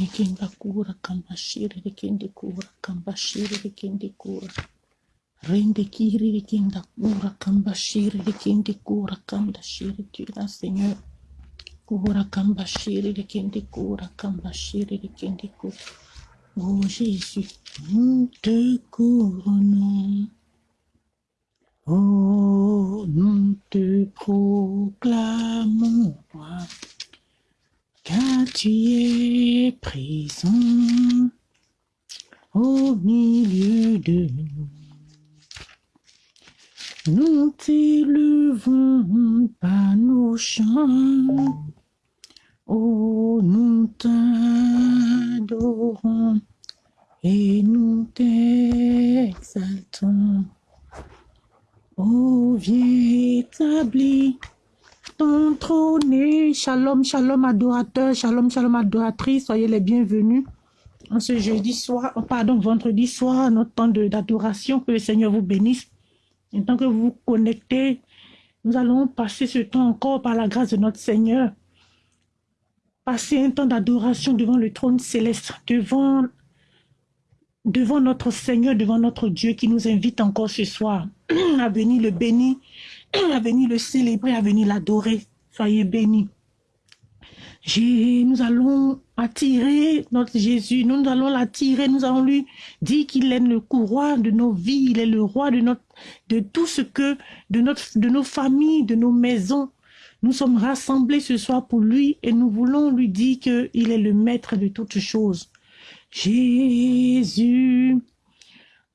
Rikenda kura kambashiri rikende kura kambashiri rikende kura. Rende kiri rikenda kura kambashiri rikende kura kambashiri tira Seigneur. Kura kambashiri rikende kura kambashiri rikende kura. Oh Jésus, nous te couronnons. Oh, nous te proclamons, car tu es présent au milieu de nous. Nous t'élevons par nos chants. Oh, nous t'adorons et nous t'exaltons. Oh, viens établir ton trône. Shalom, shalom, adorateur, shalom, shalom, adoratrice. Soyez les bienvenus en ce jeudi soir, oh, pardon, vendredi soir, notre temps d'adoration. Que le Seigneur vous bénisse. Et tant que vous vous connectez, nous allons passer ce temps encore par la grâce de notre Seigneur. Passer un temps d'adoration devant le trône céleste, devant, devant notre Seigneur, devant notre Dieu qui nous invite encore ce soir à venir le bénir, à venir le célébrer, à venir l'adorer. Soyez bénis. Nous allons attirer notre Jésus, nous allons l'attirer, nous allons lui dire qu'il est le courroie de nos vies, il est le roi de, notre, de tout ce que, de, notre, de nos familles, de nos maisons. Nous sommes rassemblés ce soir pour lui et nous voulons lui dire qu'il est le maître de toutes choses. Jésus,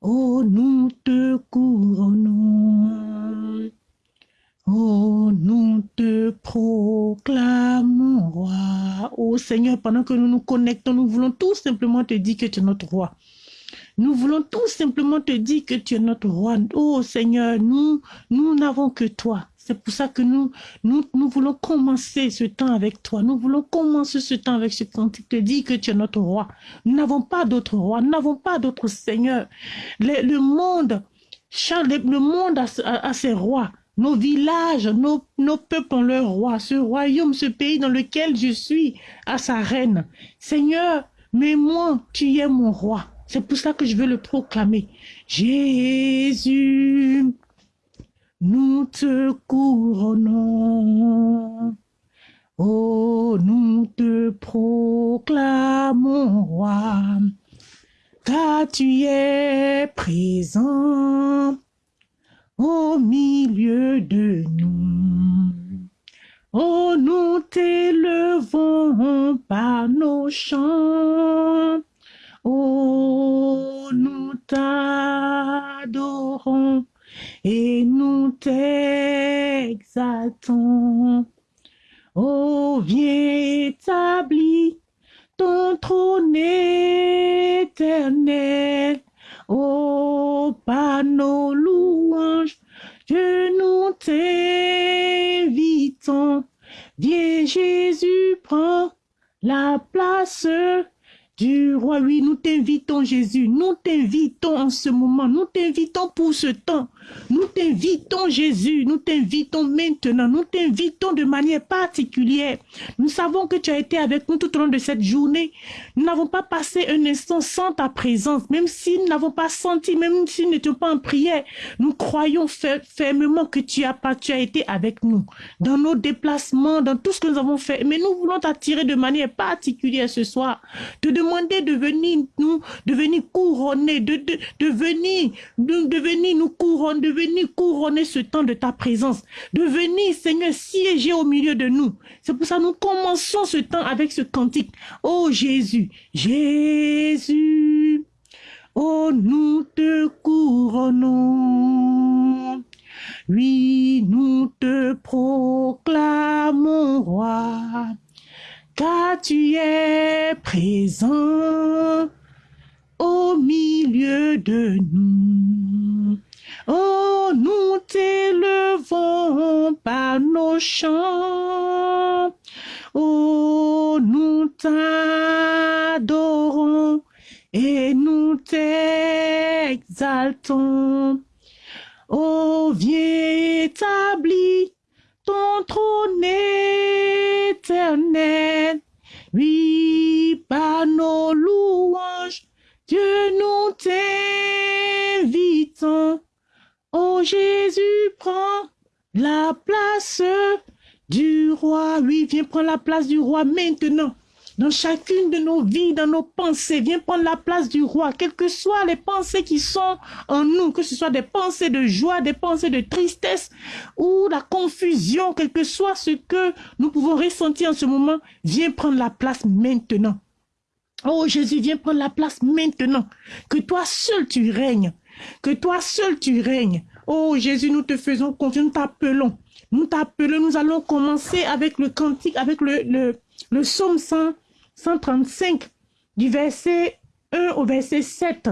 oh nous te couronnons. Oh, nous te proclamons, roi. Oh Seigneur, pendant que nous nous connectons, nous voulons tout simplement te dire que tu es notre roi. Nous voulons tout simplement te dire que tu es notre roi. Oh Seigneur, nous, nous n'avons que toi. C'est pour ça que nous, nous, nous voulons commencer ce temps avec toi. Nous voulons commencer ce temps avec ce cantique, te dire que tu es notre roi. Nous n'avons pas d'autre roi. Nous n'avons pas d'autre Seigneur. Le, le monde, le monde a ses rois. Nos villages, nos, nos peuples ont leur roi. Ce royaume, ce pays dans lequel je suis, a sa reine. Seigneur, mais moi, tu es mon roi. C'est pour ça que je veux le proclamer. Jésus, nous te couronnons. Oh, nous te proclamons, roi, car tu es présent au milieu de nous. Oh, nous t'élevons par nos chants. Oh, nous t'adorons et nous t'exaltons. Oh, viens établir ton trône éternel. Oh, par nos louanges, que nous t'invitons. Viens Jésus, prends la place du roi. Oui, nous t'invitons Jésus, nous t'invitons en ce moment, nous t'invitons pour ce temps. Nous t'invitons Jésus, nous t'invitons maintenant, nous t'invitons de manière particulière. Nous savons que tu as été avec nous tout au long de cette journée. Nous n'avons pas passé un instant sans ta présence, même si nous n'avons pas senti, même si nous n'étions pas en prière. Nous croyons fer- fermement que tu as, tu as été avec nous dans nos déplacements, dans tout ce que nous avons fait. Mais nous voulons t'attirer de manière particulière ce soir, de venir nous, de venir couronner, de, de, venir, de, venir nous couronner, de venir couronner ce temps de ta présence, de venir, Seigneur, siéger au milieu de nous. C'est pour ça nous commençons ce temps avec ce cantique. Oh Jésus, Jésus, oh nous te couronnons. Oui, nous te proclamons, roi, car tu es présent au milieu de nous. Oh, nous t'élevons par nos chants. Oh, nous t'adorons et nous t'exaltons. Oh, viens établir ton trône éternel. Oui, par nos louanges, Dieu nous t'invitons. Oh Jésus, prends la place du roi. Oui, viens prendre la place du roi maintenant dans chacune de nos vies, dans nos pensées. Viens prendre la place du roi, quelles que soient les pensées qui sont en nous, que ce soit des pensées de joie, des pensées de tristesse ou la confusion, quel que soit ce que nous pouvons ressentir en ce moment, viens prendre la place maintenant. Oh Jésus, viens prendre la place maintenant. Que toi seul tu règnes. Que toi seul tu règnes. Oh Jésus, nous te faisons confiance, nous t'appelons. Nous t'appelons, nous allons commencer avec le cantique, avec le, le, le psaume 100, 135, du verset 1 au verset 7.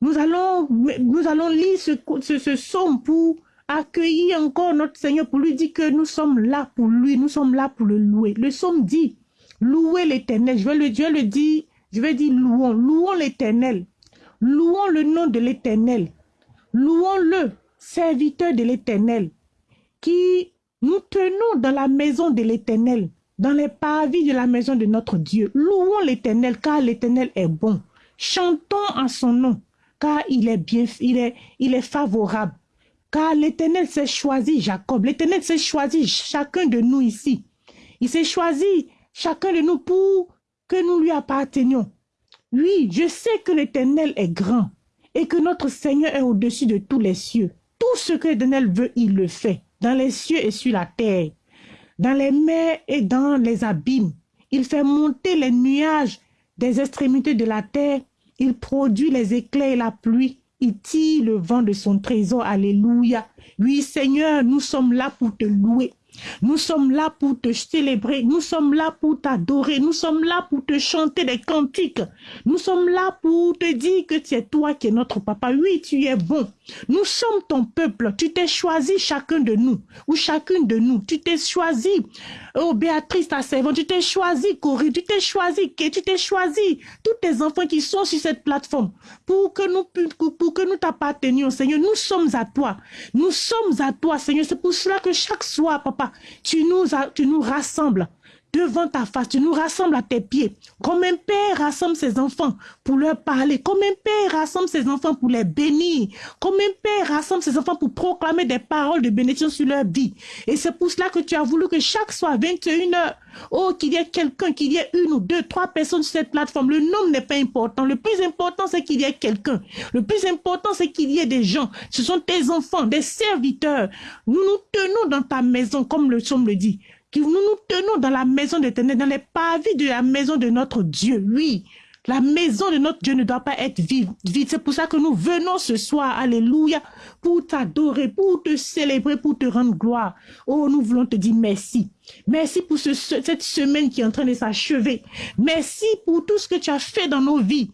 Nous allons, nous allons lire ce, psaume pour accueillir encore notre Seigneur, pour lui dire que nous sommes là pour lui, nous sommes là pour le louer. Le psaume dit, louez l'éternel. Je vais le, Dieu le dire, je vais dire louons, louons l'éternel. Louons le nom de l'éternel. Louons-le, serviteur de l'éternel, qui nous tenons dans la maison de l'éternel dans les parvis de la maison de notre Dieu. Louons l'Éternel, car l'Éternel est bon. Chantons en son nom, car il est bien, il est, il est favorable. Car l'Éternel s'est choisi Jacob. L'Éternel s'est choisi chacun de nous ici. Il s'est choisi chacun de nous pour que nous lui appartenions. Oui, je sais que l'Éternel est grand et que notre Seigneur est au-dessus de tous les cieux. Tout ce que l'Éternel veut, il le fait, dans les cieux et sur la terre dans les mers et dans les abîmes. Il fait monter les nuages des extrémités de la terre. Il produit les éclairs et la pluie. Il tire le vent de son trésor. Alléluia. Oui, Seigneur, nous sommes là pour te louer. Nous sommes là pour te célébrer, nous sommes là pour t'adorer, nous sommes là pour te chanter des cantiques, nous sommes là pour te dire que es toi qui es notre papa. Oui, tu es bon. Nous sommes ton peuple. Tu t'es choisi chacun de nous ou chacune de nous. Tu t'es choisi, oh Béatrice, ta servante, tu t'es choisi Corinne, tu t'es choisi tu t'es choisi tous tes enfants qui sont sur cette plateforme pour que nous pour que nous t'appartenions, Seigneur. Nous sommes à toi. Nous sommes à toi, Seigneur. C'est pour cela que chaque soir, papa, tu nous, tu nous rassembles devant ta face, tu nous rassembles à tes pieds. Comme un père rassemble ses enfants pour leur parler, comme un père rassemble ses enfants pour les bénir, comme un père rassemble ses enfants pour proclamer des paroles de bénédiction sur leur vie. Et c'est pour cela que tu as voulu que chaque soir, 21 heures, oh, qu'il y ait quelqu'un, qu'il y ait une ou deux, trois personnes sur cette plateforme. Le nombre n'est pas important. Le plus important, c'est qu'il y ait quelqu'un. Le plus important, c'est qu'il y ait des gens. Ce sont tes enfants, des serviteurs. Nous nous tenons dans ta maison, comme le psaume le dit que nous nous tenons dans la maison de dans les pavis de la maison de notre Dieu. Oui, la maison de notre Dieu ne doit pas être vide. C'est pour ça que nous venons ce soir, alléluia, pour t'adorer, pour te célébrer, pour te rendre gloire. Oh, nous voulons te dire merci. Merci pour ce, cette semaine qui est en train de s'achever. Merci pour tout ce que tu as fait dans nos vies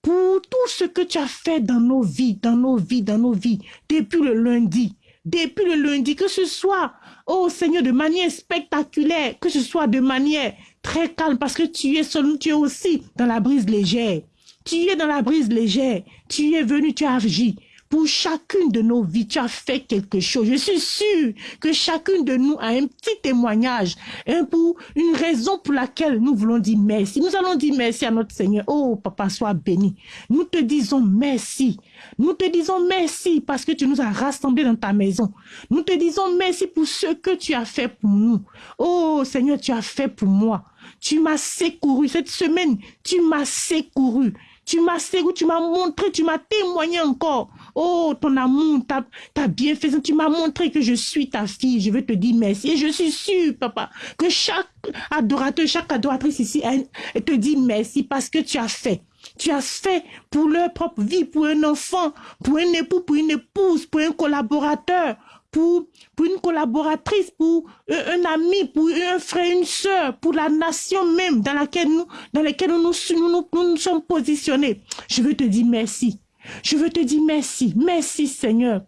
pour tout ce que tu as fait dans nos vies, dans nos vies, dans nos vies, depuis le lundi, depuis le lundi, que ce soit Oh Seigneur, de manière spectaculaire, que ce soit de manière très calme, parce que tu es seul, tu es aussi dans la brise légère. Tu es dans la brise légère. Tu es venu, tu as agi pour chacune de nos vies, tu as fait quelque chose. Je suis sûre que chacune de nous a un petit témoignage, un pour une raison pour laquelle nous voulons dire merci. Nous allons dire merci à notre Seigneur. Oh, papa, sois béni. Nous te disons merci. Nous te disons merci parce que tu nous as rassemblés dans ta maison. Nous te disons merci pour ce que tu as fait pour nous. Oh, Seigneur, tu as fait pour moi. Tu m'as secouru cette semaine. Tu m'as secouru. Tu m'as secouru, tu m'as montré, tu m'as témoigné encore. Oh, ton amour, ta, ta bienfaisance, tu m'as montré que je suis ta fille. Je veux te dire merci. Et je suis sûre, papa, que chaque adorateur, chaque adoratrice ici, elle, te dit merci parce que tu as fait. Tu as fait pour leur propre vie, pour un enfant, pour un époux, pour une épouse, pour un collaborateur, pour, pour une collaboratrice, pour un, ami, pour un frère, une soeur, pour la nation même dans laquelle nous, dans laquelle nous, nous, nous, nous sommes positionnés. Je veux te dire merci. Je veux te dire merci. Merci Seigneur.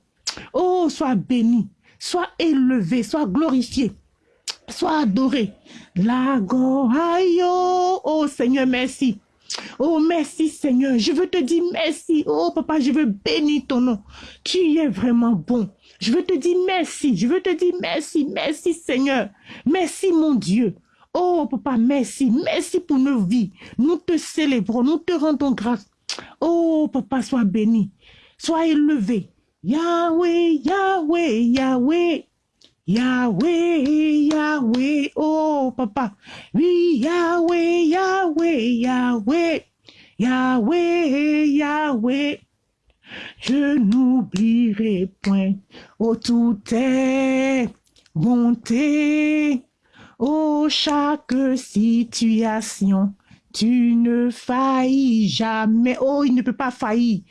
Oh, sois béni, sois élevé, sois glorifié, sois adoré. La Oh Seigneur, merci. Oh, merci Seigneur. Je veux te dire merci. Oh, papa, je veux bénir ton nom. Tu es vraiment bon. Je veux te dire merci. Je veux te dire merci. Merci Seigneur. Merci mon Dieu. Oh, papa, merci. Merci pour nos vies. Nous te célébrons. Nous te rendons grâce. Oh, papa, sois béni, sois élevé. Yahweh, Yahweh, Yahweh. Yahweh, Yahweh, oh papa. Oui, Yahweh, Yahweh, Yahweh. Yahweh, Yahweh. Je n'oublierai point, oh tout est bonté. Oh, chaque situation, tu ne faillis jamais. Oh, il ne peut pas faillir.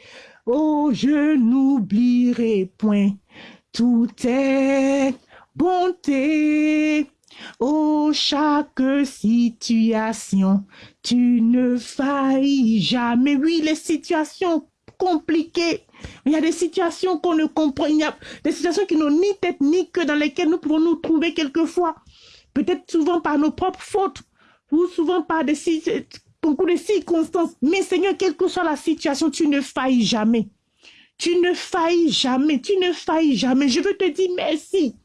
Oh, je n'oublierai point. Tout est bonté. Oh, chaque situation, tu ne faillis jamais. Oui, les situations compliquées. Il y a des situations qu'on ne comprend. Il y a des situations qui n'ont ni tête ni queue dans lesquelles nous pouvons nous trouver quelquefois. Peut-être souvent par nos propres fautes ou souvent par des beaucoup de circonstances. Mais Seigneur, quelle que soit la situation, tu ne faillis jamais. Tu ne faillis jamais. Tu ne faillis jamais. Je veux te dire merci.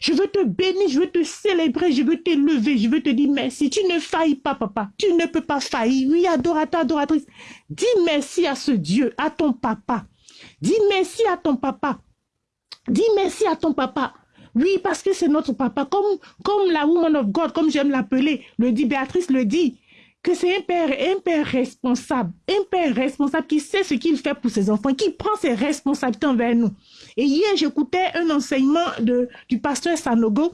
Je veux te bénir, je veux te célébrer, je veux t'élever, je veux te dire merci. Tu ne faillis pas, papa. Tu ne peux pas faillir. Oui, adorateur, adoratrice. Dis merci à ce Dieu, à ton papa. Dis merci à ton papa. Dis merci à ton papa. Oui, parce que c'est notre papa. Comme, comme la woman of God, comme j'aime l'appeler, le dit, Béatrice le dit, que c'est un père, un père responsable, un père responsable qui sait ce qu'il fait pour ses enfants, qui prend ses responsabilités envers nous. Et hier, j'écoutais un enseignement de, du pasteur Sanogo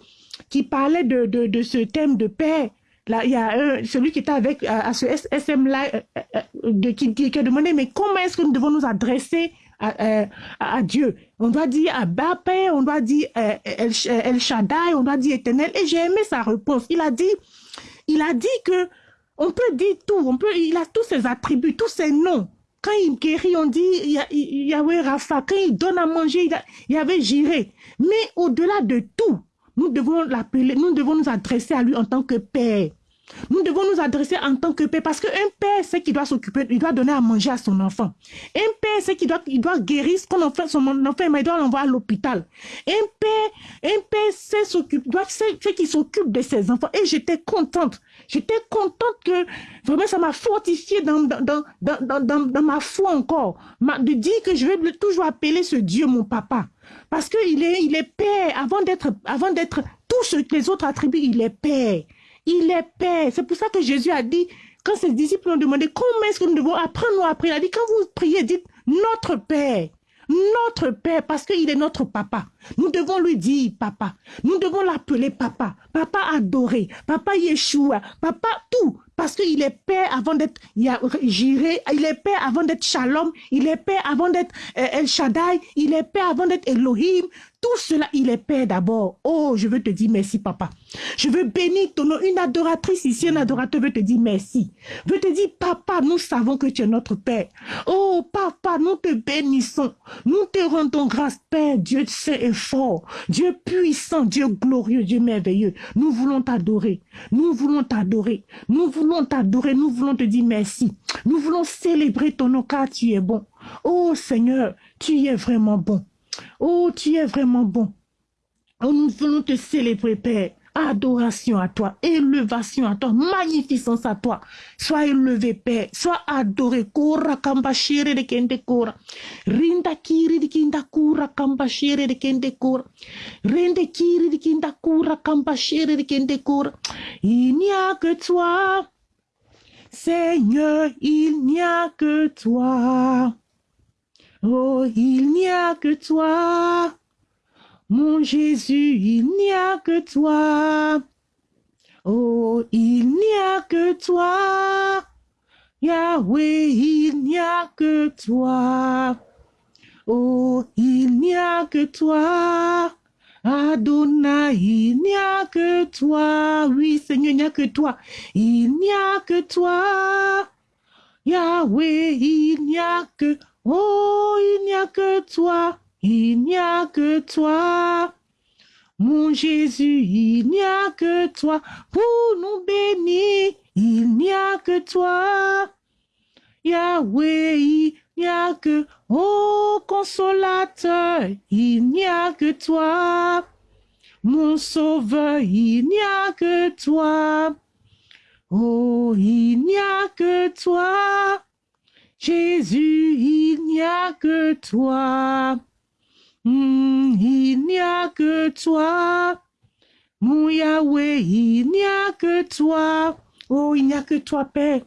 qui parlait de, de, ce thème de père. Là, il y a celui qui était avec à, ce SM-là, euh, euh, euh, qui, qui, a demandé, mais comment est-ce que nous devons nous adresser à, à, Dieu. On doit dire Abba Père, on doit dire El, El Shaddai, on doit dire Éternel. Et j'ai aimé sa réponse. Il a dit, il a dit que on peut dire tout, on peut, il a tous ses attributs, tous ses noms. Quand il guérit, on dit Yahweh Rafa. Quand il donne à manger, il y avait Jiré. Mais au-delà de tout, nous devons l'appeler, nous devons nous adresser à lui en tant que Père. Nous devons nous adresser en tant que père parce qu'un père, c'est qu'il doit s'occuper, il doit donner à manger à son enfant. Un père, c'est qu'il doit, il doit guérir son enfant, son enfant, mais il doit l'envoyer à l'hôpital. Un père, un père, c'est c'est qu'il s'occupe de ses enfants. Et j'étais contente. J'étais contente que, vraiment, ça m'a fortifié dans, dans, dans, dans, ma foi encore. de dire que je vais toujours appeler ce Dieu mon papa. Parce qu'il est, il est père avant d'être, avant d'être que les autres attributs, il est père. Il est Père. C'est pour ça que Jésus a dit, quand ses disciples ont demandé comment est-ce que nous devons apprendre à prier, il a dit, quand vous priez, dites notre Père. Notre Père, parce qu'il est notre papa. Nous devons lui dire papa. Nous devons l'appeler papa. Papa adoré. Papa Yeshua. Papa tout. Parce qu'il est Père avant d'être Jiré. Il est Père avant d'être Shalom. Il est Père avant d'être euh, El Shaddai. Il est Père avant d'être Elohim. Tout cela, il est Père d'abord. Oh, je veux te dire merci, papa. Je veux bénir ton nom. Une adoratrice ici, un adorateur veut te dire merci. Veut te dire, papa, nous savons que tu es notre Père. Oh, papa, nous te bénissons. Nous te rendons grâce, Père, Dieu saint et fort. Dieu puissant, Dieu glorieux, Dieu merveilleux. Nous voulons t'adorer. Nous voulons t'adorer. Nous voulons t'adorer. Nous voulons te dire merci. Nous voulons célébrer ton nom car tu es bon. Oh Seigneur, tu es vraiment bon. Oh, tu es vraiment bon. Oh, nous voulons te célébrer, Père. Adoration à toi, élevation à toi, magnificence à toi. Sois élevé, Père. Sois adoré. Kora kambashire de kende kora. Rinda kiri de kinda kura kambashire de kende kora. Rinde kiri de kinda kura kambashire de kende kora. Il n'y a que toi. Seigneur, il n'y a que toi. Oh, il n'y a que toi. Mon Jésus, il n'y a que toi. Oh, il n'y a que toi. Yahweh, il n'y a que toi. Oh, il n'y a que toi. Adonai, il n'y a que toi. Oui, Seigneur, il n'y a que toi. Il n'y a que toi. Yahweh, il n'y a que Oh, il n'y a que toi, il n'y a que toi. Mon Jésus, il n'y a que toi pour nous bénir. Il n'y a que toi. Yahweh, il n'y a que, oh consolateur, il n'y a que toi. Mon sauveur, il n'y a que toi. Oh, il n'y a que toi. Jésus, il n'y a que toi. Hmm, il n'y a que toi. Mon il n'y a que toi. Oh, il n'y a que toi, Père.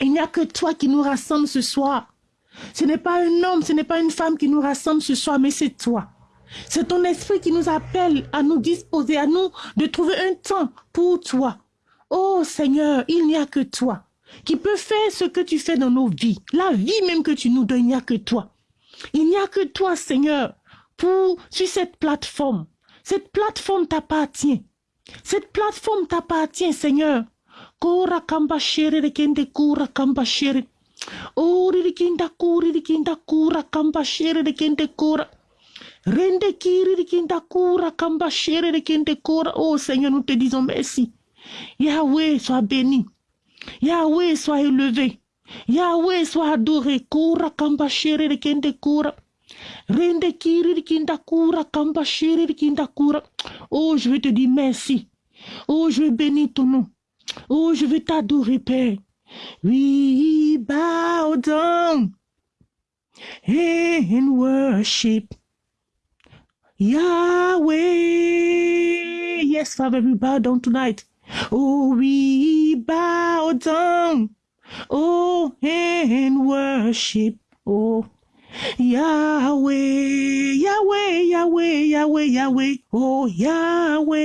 Il n'y a que toi qui nous rassemble ce soir. Ce n'est pas un homme, ce n'est pas une femme qui nous rassemble ce soir, mais c'est toi. C'est ton esprit qui nous appelle à nous disposer, à nous de trouver un temps pour toi. Oh Seigneur, il n'y a que toi qui peut faire ce que tu fais dans nos vies. La vie même que tu nous donnes, il n'y a que toi. Il n'y a que toi, Seigneur, pour, sur cette plateforme. Cette plateforme t'appartient. Cette plateforme t'appartient, Seigneur. Kora kamba shere kende kura kamba shere. Oh, rikinda kuri rikinda kura kamba shere kende kura. Rende kiri rikinda kura kamba shere kende kura. Oh Seigneur, nous te disons merci. Yahweh, sois béni. Yahweh, sois élevé. Yahweh, sois adoré. Kura kamba shere kende kura. Rende kiri rikinda kura kamba shere rikinda kura. Oh, je veux te dire merci. Oh, je veux bénir ton nom. Oh, je veux t'adorer, Père. We bow down and worship Yahweh. Yes, Father, we bow down tonight. Oh, we bow down. Oh, and worship. Oh, Yahweh, Yahweh, Yahweh, Yahweh, Yahweh. Oh, Yahweh.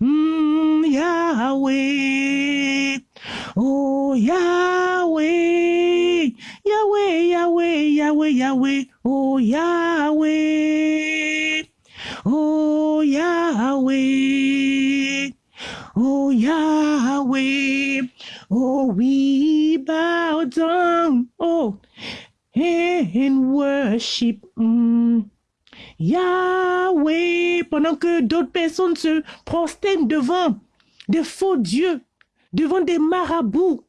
Mm, Yahweh. Oh, Yahweh. Yahweh, Yahweh, Yahweh, Yahweh. Oh, Yahweh. Oh, Yahweh. Oh, Yahweh. Oh, we bow down. Oh, and worship. Mm. Yahweh, pendant que d'autres personnes se prosternent devant des faux dieux, devant des marabouts,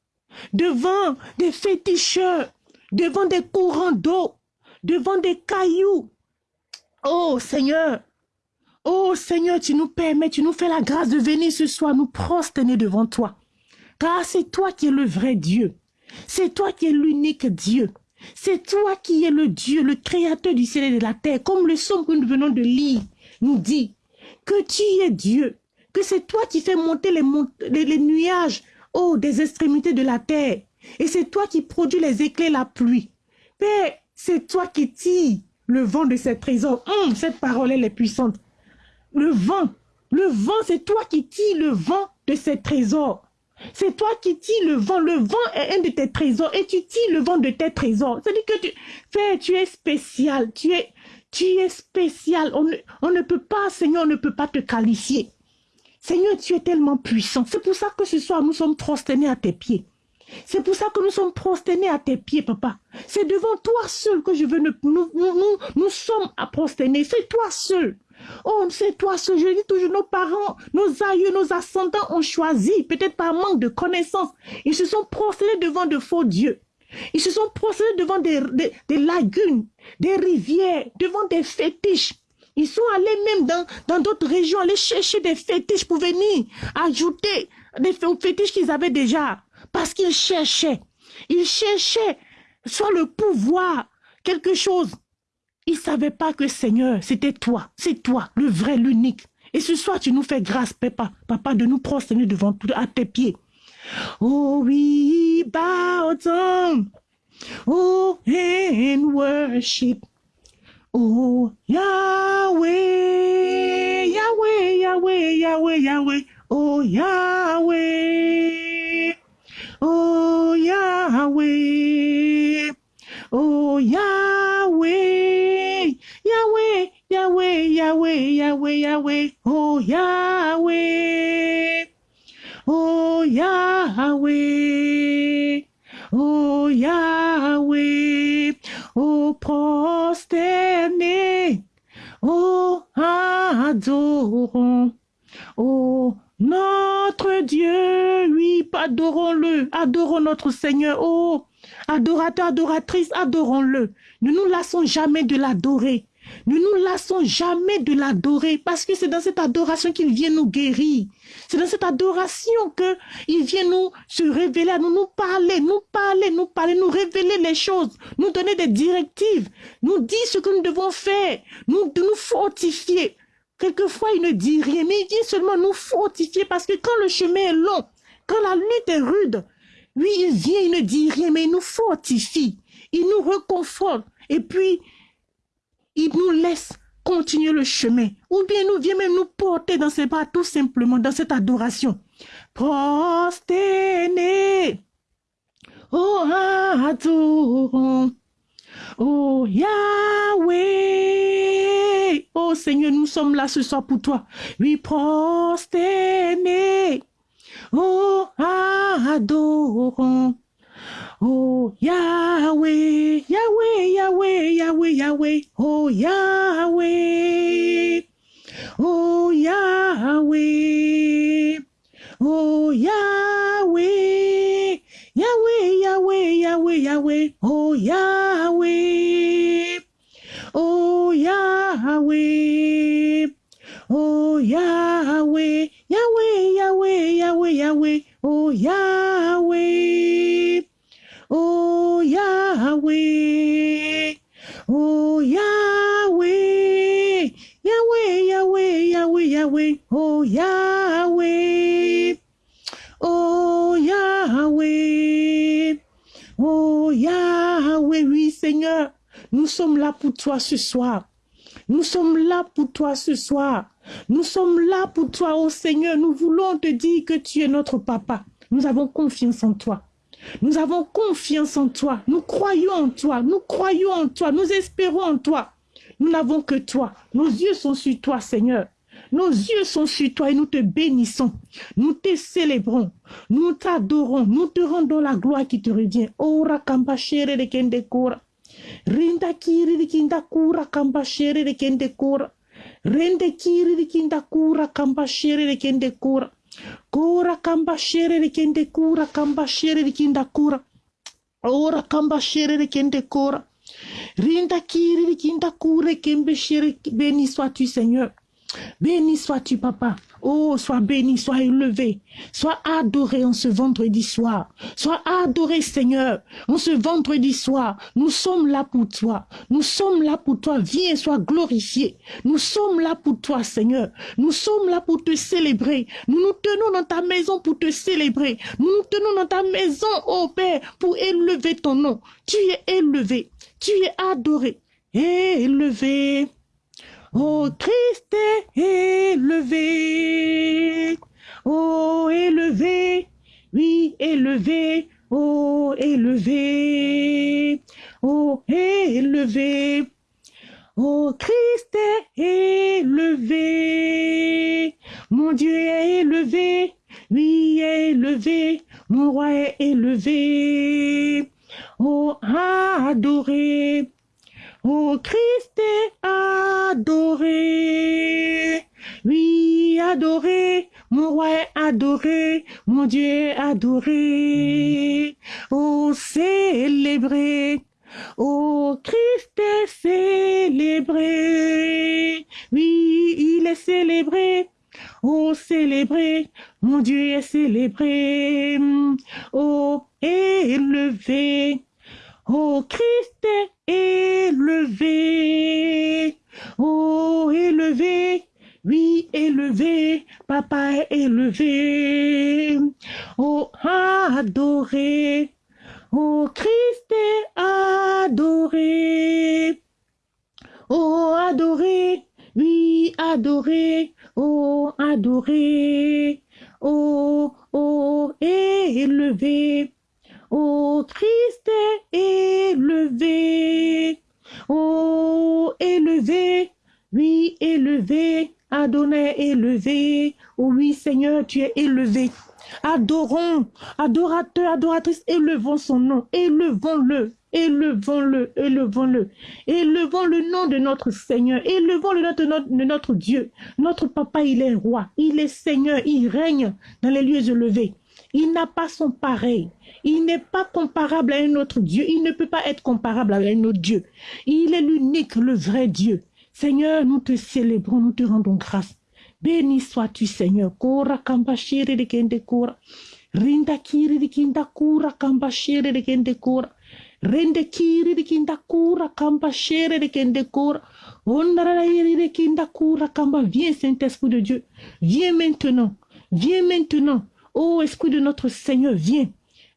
devant des féticheurs, devant des courants d'eau, devant des cailloux. Oh Seigneur, oh Seigneur, tu nous permets, tu nous fais la grâce de venir ce soir nous prosterner devant toi. Car c'est toi qui es le vrai Dieu. C'est toi qui es l'unique Dieu. C'est toi qui es le Dieu, le créateur du ciel et de la terre, comme le son que nous venons de lire nous dit, que tu es Dieu, que c'est toi qui fais monter les, nuages oh, des extrémités de la terre, et c'est toi qui produis les éclairs, la pluie. Père, c'est toi qui tires le vent de ces trésors. Hum, cette parole, elle est puissante. Le vent, le vent, c'est toi qui tires le vent de ces trésors. C'est toi qui tires le vent. Le vent est un de tes trésors et tu tires le vent de tes trésors. C'est-à-dire que tu, Père, tu es spécial. Tu es, tu es spécial. On ne, on ne peut pas, Seigneur, on ne peut pas te qualifier. Seigneur, tu es tellement puissant. C'est pour ça que ce soir, nous sommes prosternés à tes pieds. C'est pour ça que nous sommes prosternés à tes pieds, papa. C'est devant toi seul que je veux... Nous, nous, nous, nous sommes à prosterner. C'est toi seul. Oh, c'est toi ce je dis toujours, nos parents, nos aïeux, nos ascendants ont choisi, peut-être par manque de connaissances. Ils se sont prosternés devant de faux dieux. Ils se sont prosternés devant des, des, lagunes, des rivières, devant des fétiches. Ils sont allés même dans d'autres régions, aller chercher des fétiches pour venir ajouter des fétiches qu'ils avaient déjà. Parce qu'ils cherchaient. Ils cherchaient soit le pouvoir, quelque chose. Ils ne savaient pas que Seigneur, c'était toi, c'est toi, le vrai, l'unique. Et ce soir, tu nous fais grâce, papa, papa, de nous prosterner devant à tes pieds. Oh, we bow down. Oh, and worship. Oh, Yahweh, Yahweh, Yahweh, Yahweh, Yahweh. Oh, Yahweh. Oh, Yahweh. Oh, Yahweh. Yahweh, Yahweh, Yahweh, Yahweh, Yahweh, oh Yahweh, oh Yahweh, oh Yahweh, oh prosterné, oh adorons, oh notre Dieu, oui, adorons-le, adorons notre Seigneur, oh adorateur, adoratrice, adorons-le. Ne nous lassons jamais de l'adorer. Ne nous lassons jamais de l'adorer parce que c'est dans cette adoration qu'il vient nous guérir. C'est dans cette adoration qu'il vient nous se révéler, nous, nous parler, nous parler, nous parler, nous révéler les choses, nous donner des directives, nous dire ce que nous devons faire, nous, nous fortifier. Quelquefois, il ne dit rien, mais il vient seulement nous fortifier parce que quand le chemin est long, quand la lutte est rude, lui, il vient, il ne dit rien, mais il nous fortifie, il nous reconforte. Et puis, il nous laisse continuer le chemin. Ou bien nous vient même nous porter dans ses bras tout simplement dans cette adoration. Prosterné. Oh, adorons. Oh, Yahweh. Oh Seigneur, nous sommes là ce soir pour toi. Oui, prosterné. Oh, adorons. Oh Yahweh, Yahweh, Yahweh, Yahweh, Yahweh, oh Yahweh, oh Yahweh, oh Yahweh, Yahweh, Yahweh, Yahweh, Yahweh, oh Yahweh, oh Yahweh, oh Yahweh, Yahweh, Yahweh, Yahweh, Yahweh, oh Yahweh. Oh Yahweh, oh Yahweh, Yahweh, Yahweh, Yahweh, Yahweh, oh Yahweh, oh Yahweh, oh Yahweh, oui Seigneur, nous sommes là pour toi ce soir. Nous sommes là pour toi ce soir. Nous sommes là pour toi, oh Seigneur. Nous voulons te dire que tu es notre papa. Nous avons confiance en toi. Nous avons confiance en toi. Nous croyons en toi. Nous croyons en toi. Nous espérons en toi. Nous n'avons que toi. Nos yeux sont sur toi, Seigneur. Nos yeux sont sur toi et nous te bénissons. Nous te célébrons. Nous t'adorons. Nous te rendons la gloire qui te revient. Kura. Kamba shere de kende kura kamba shere de kinda kura. Ora kamba shere de kende kura. Rinda kiri de kinda kura kembe shere. Béni sois-tu, Seigneur. Béni sois-tu, papa. Oh, sois béni, sois élevé, sois adoré en ce vendredi soir. Sois adoré, Seigneur, en ce vendredi soir. Nous sommes là pour toi. Nous sommes là pour toi. Viens, sois glorifié. Nous sommes là pour toi, Seigneur. Nous sommes là pour te célébrer. Nous nous tenons dans ta maison pour te célébrer. Nous nous tenons dans ta maison, oh Père, pour élever ton nom. Tu es élevé. Tu es adoré. Élevé. Oh Christ est élevé, oh élevé, oui élevé, oh élevé, oh élevé, oh Christ est élevé, mon Dieu est élevé, oui élevé, mon roi est élevé, oh adoré. Oh Christ est adoré. Oui, adoré. Mon roi est adoré. Mon Dieu est adoré. Oh, célébré. Oh, Christ est célébré. Oui, il est célébré. Oh, célébré, mon Dieu est célébré. Oh, élevé. Oh, Christ est élevé. Oh, élevé. Oui, élevé. Papa est élevé. Oh, adoré. Oh, Christ est adoré. Oh, adoré. Oui, adoré. Oh, adoré. Oh, oh, élevé. Oh Christ élevé. Oh élevé. Oui, élevé. Adonai élevé. Oh oui, Seigneur, tu es élevé. Adorons, adorateurs, adoratrices, élevons son nom, élevons-le, élevons-le, élevons-le, élevons le nom de notre Seigneur, élevons le nom de notre Dieu. Notre Papa, il est roi, il est Seigneur, il règne dans les lieux élevés. Il n'a pas son pareil. Il n'est pas comparable à un autre Dieu. Il ne peut pas être comparable à un autre Dieu. Il est l'unique, le vrai Dieu. Seigneur, nous te célébrons, nous te rendons grâce. Béni sois-tu, Seigneur. Kora kamba shere de kende kora. Rinda kiri de kinda kura kamba shere de kende kora. Rende kiri de kinda kura kamba shere de kende kora. Ondara de kinda kura kamba. Viens, Saint-Esprit de Dieu. Viens maintenant. Viens maintenant. Oh, Esprit de notre Seigneur, viens.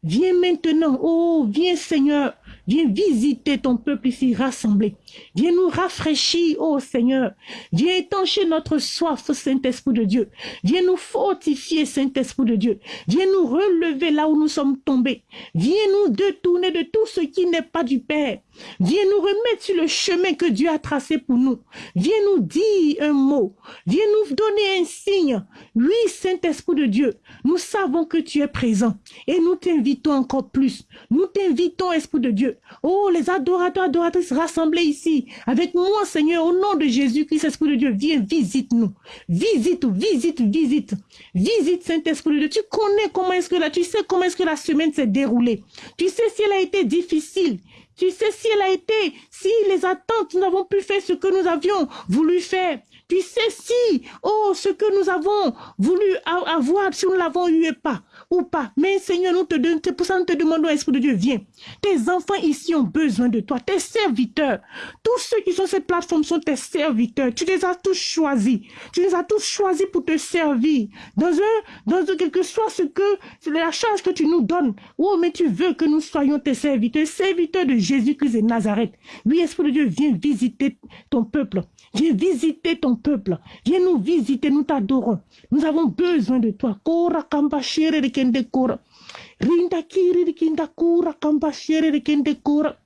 Viens maintenant. Oh, viens, Seigneur. Viens visiter ton peuple ici rassemblé. Viens nous rafraîchir, ô Seigneur. Viens étancher notre soif, Saint-Esprit de Dieu. Viens nous fortifier, Saint-Esprit de Dieu. Viens nous relever là où nous sommes tombés. Viens nous détourner de tout ce qui n'est pas du Père. Viens nous remettre sur le chemin que Dieu a tracé pour nous. Viens nous dire un mot. Viens nous donner un signe. Oui, Saint-Esprit de Dieu, nous savons que tu es présent et nous t'invitons encore plus. Nous t'invitons, Esprit de Dieu. Oh, les adorateurs, adoratrices rassemblés ici, avec moi, Seigneur, au nom de Jésus-Christ, Esprit de Dieu, viens, visite-nous. Visite, visite, visite. Visite, Saint-Esprit de Dieu. Tu connais comment comment est-ce que la semaine s'est déroulée. Tu sais si elle a été difficile. Tu sais si elle a été, si les attentes, nous n'avons pu faire ce que nous avions voulu faire. Tu sais si, oh, ce que nous avons voulu avoir, si nous l'avons eu et pas ou pas. Mais Seigneur, nous te donnons, c'est pour ça que nous te demandons, Esprit de Dieu, viens. Tes enfants ici ont besoin de toi, tes serviteurs. Tous ceux qui sont sur cette plateforme sont tes serviteurs. Tu les as tous choisis. Tu les as tous choisis pour te servir. Dans un, dans un, quel que soit ce que, la charge que tu nous donnes. Oh, mais tu veux que nous soyons tes serviteurs, serviteurs de Jésus-Christ et Nazareth. Oui, Esprit de Dieu, viens visiter ton peuple. Viens visiter ton peuple. Viens nous visiter, nous t'adorons. Nous avons besoin de toi. Kora kende kora. Rinda kiri de kinda kura kambashere de kende kora.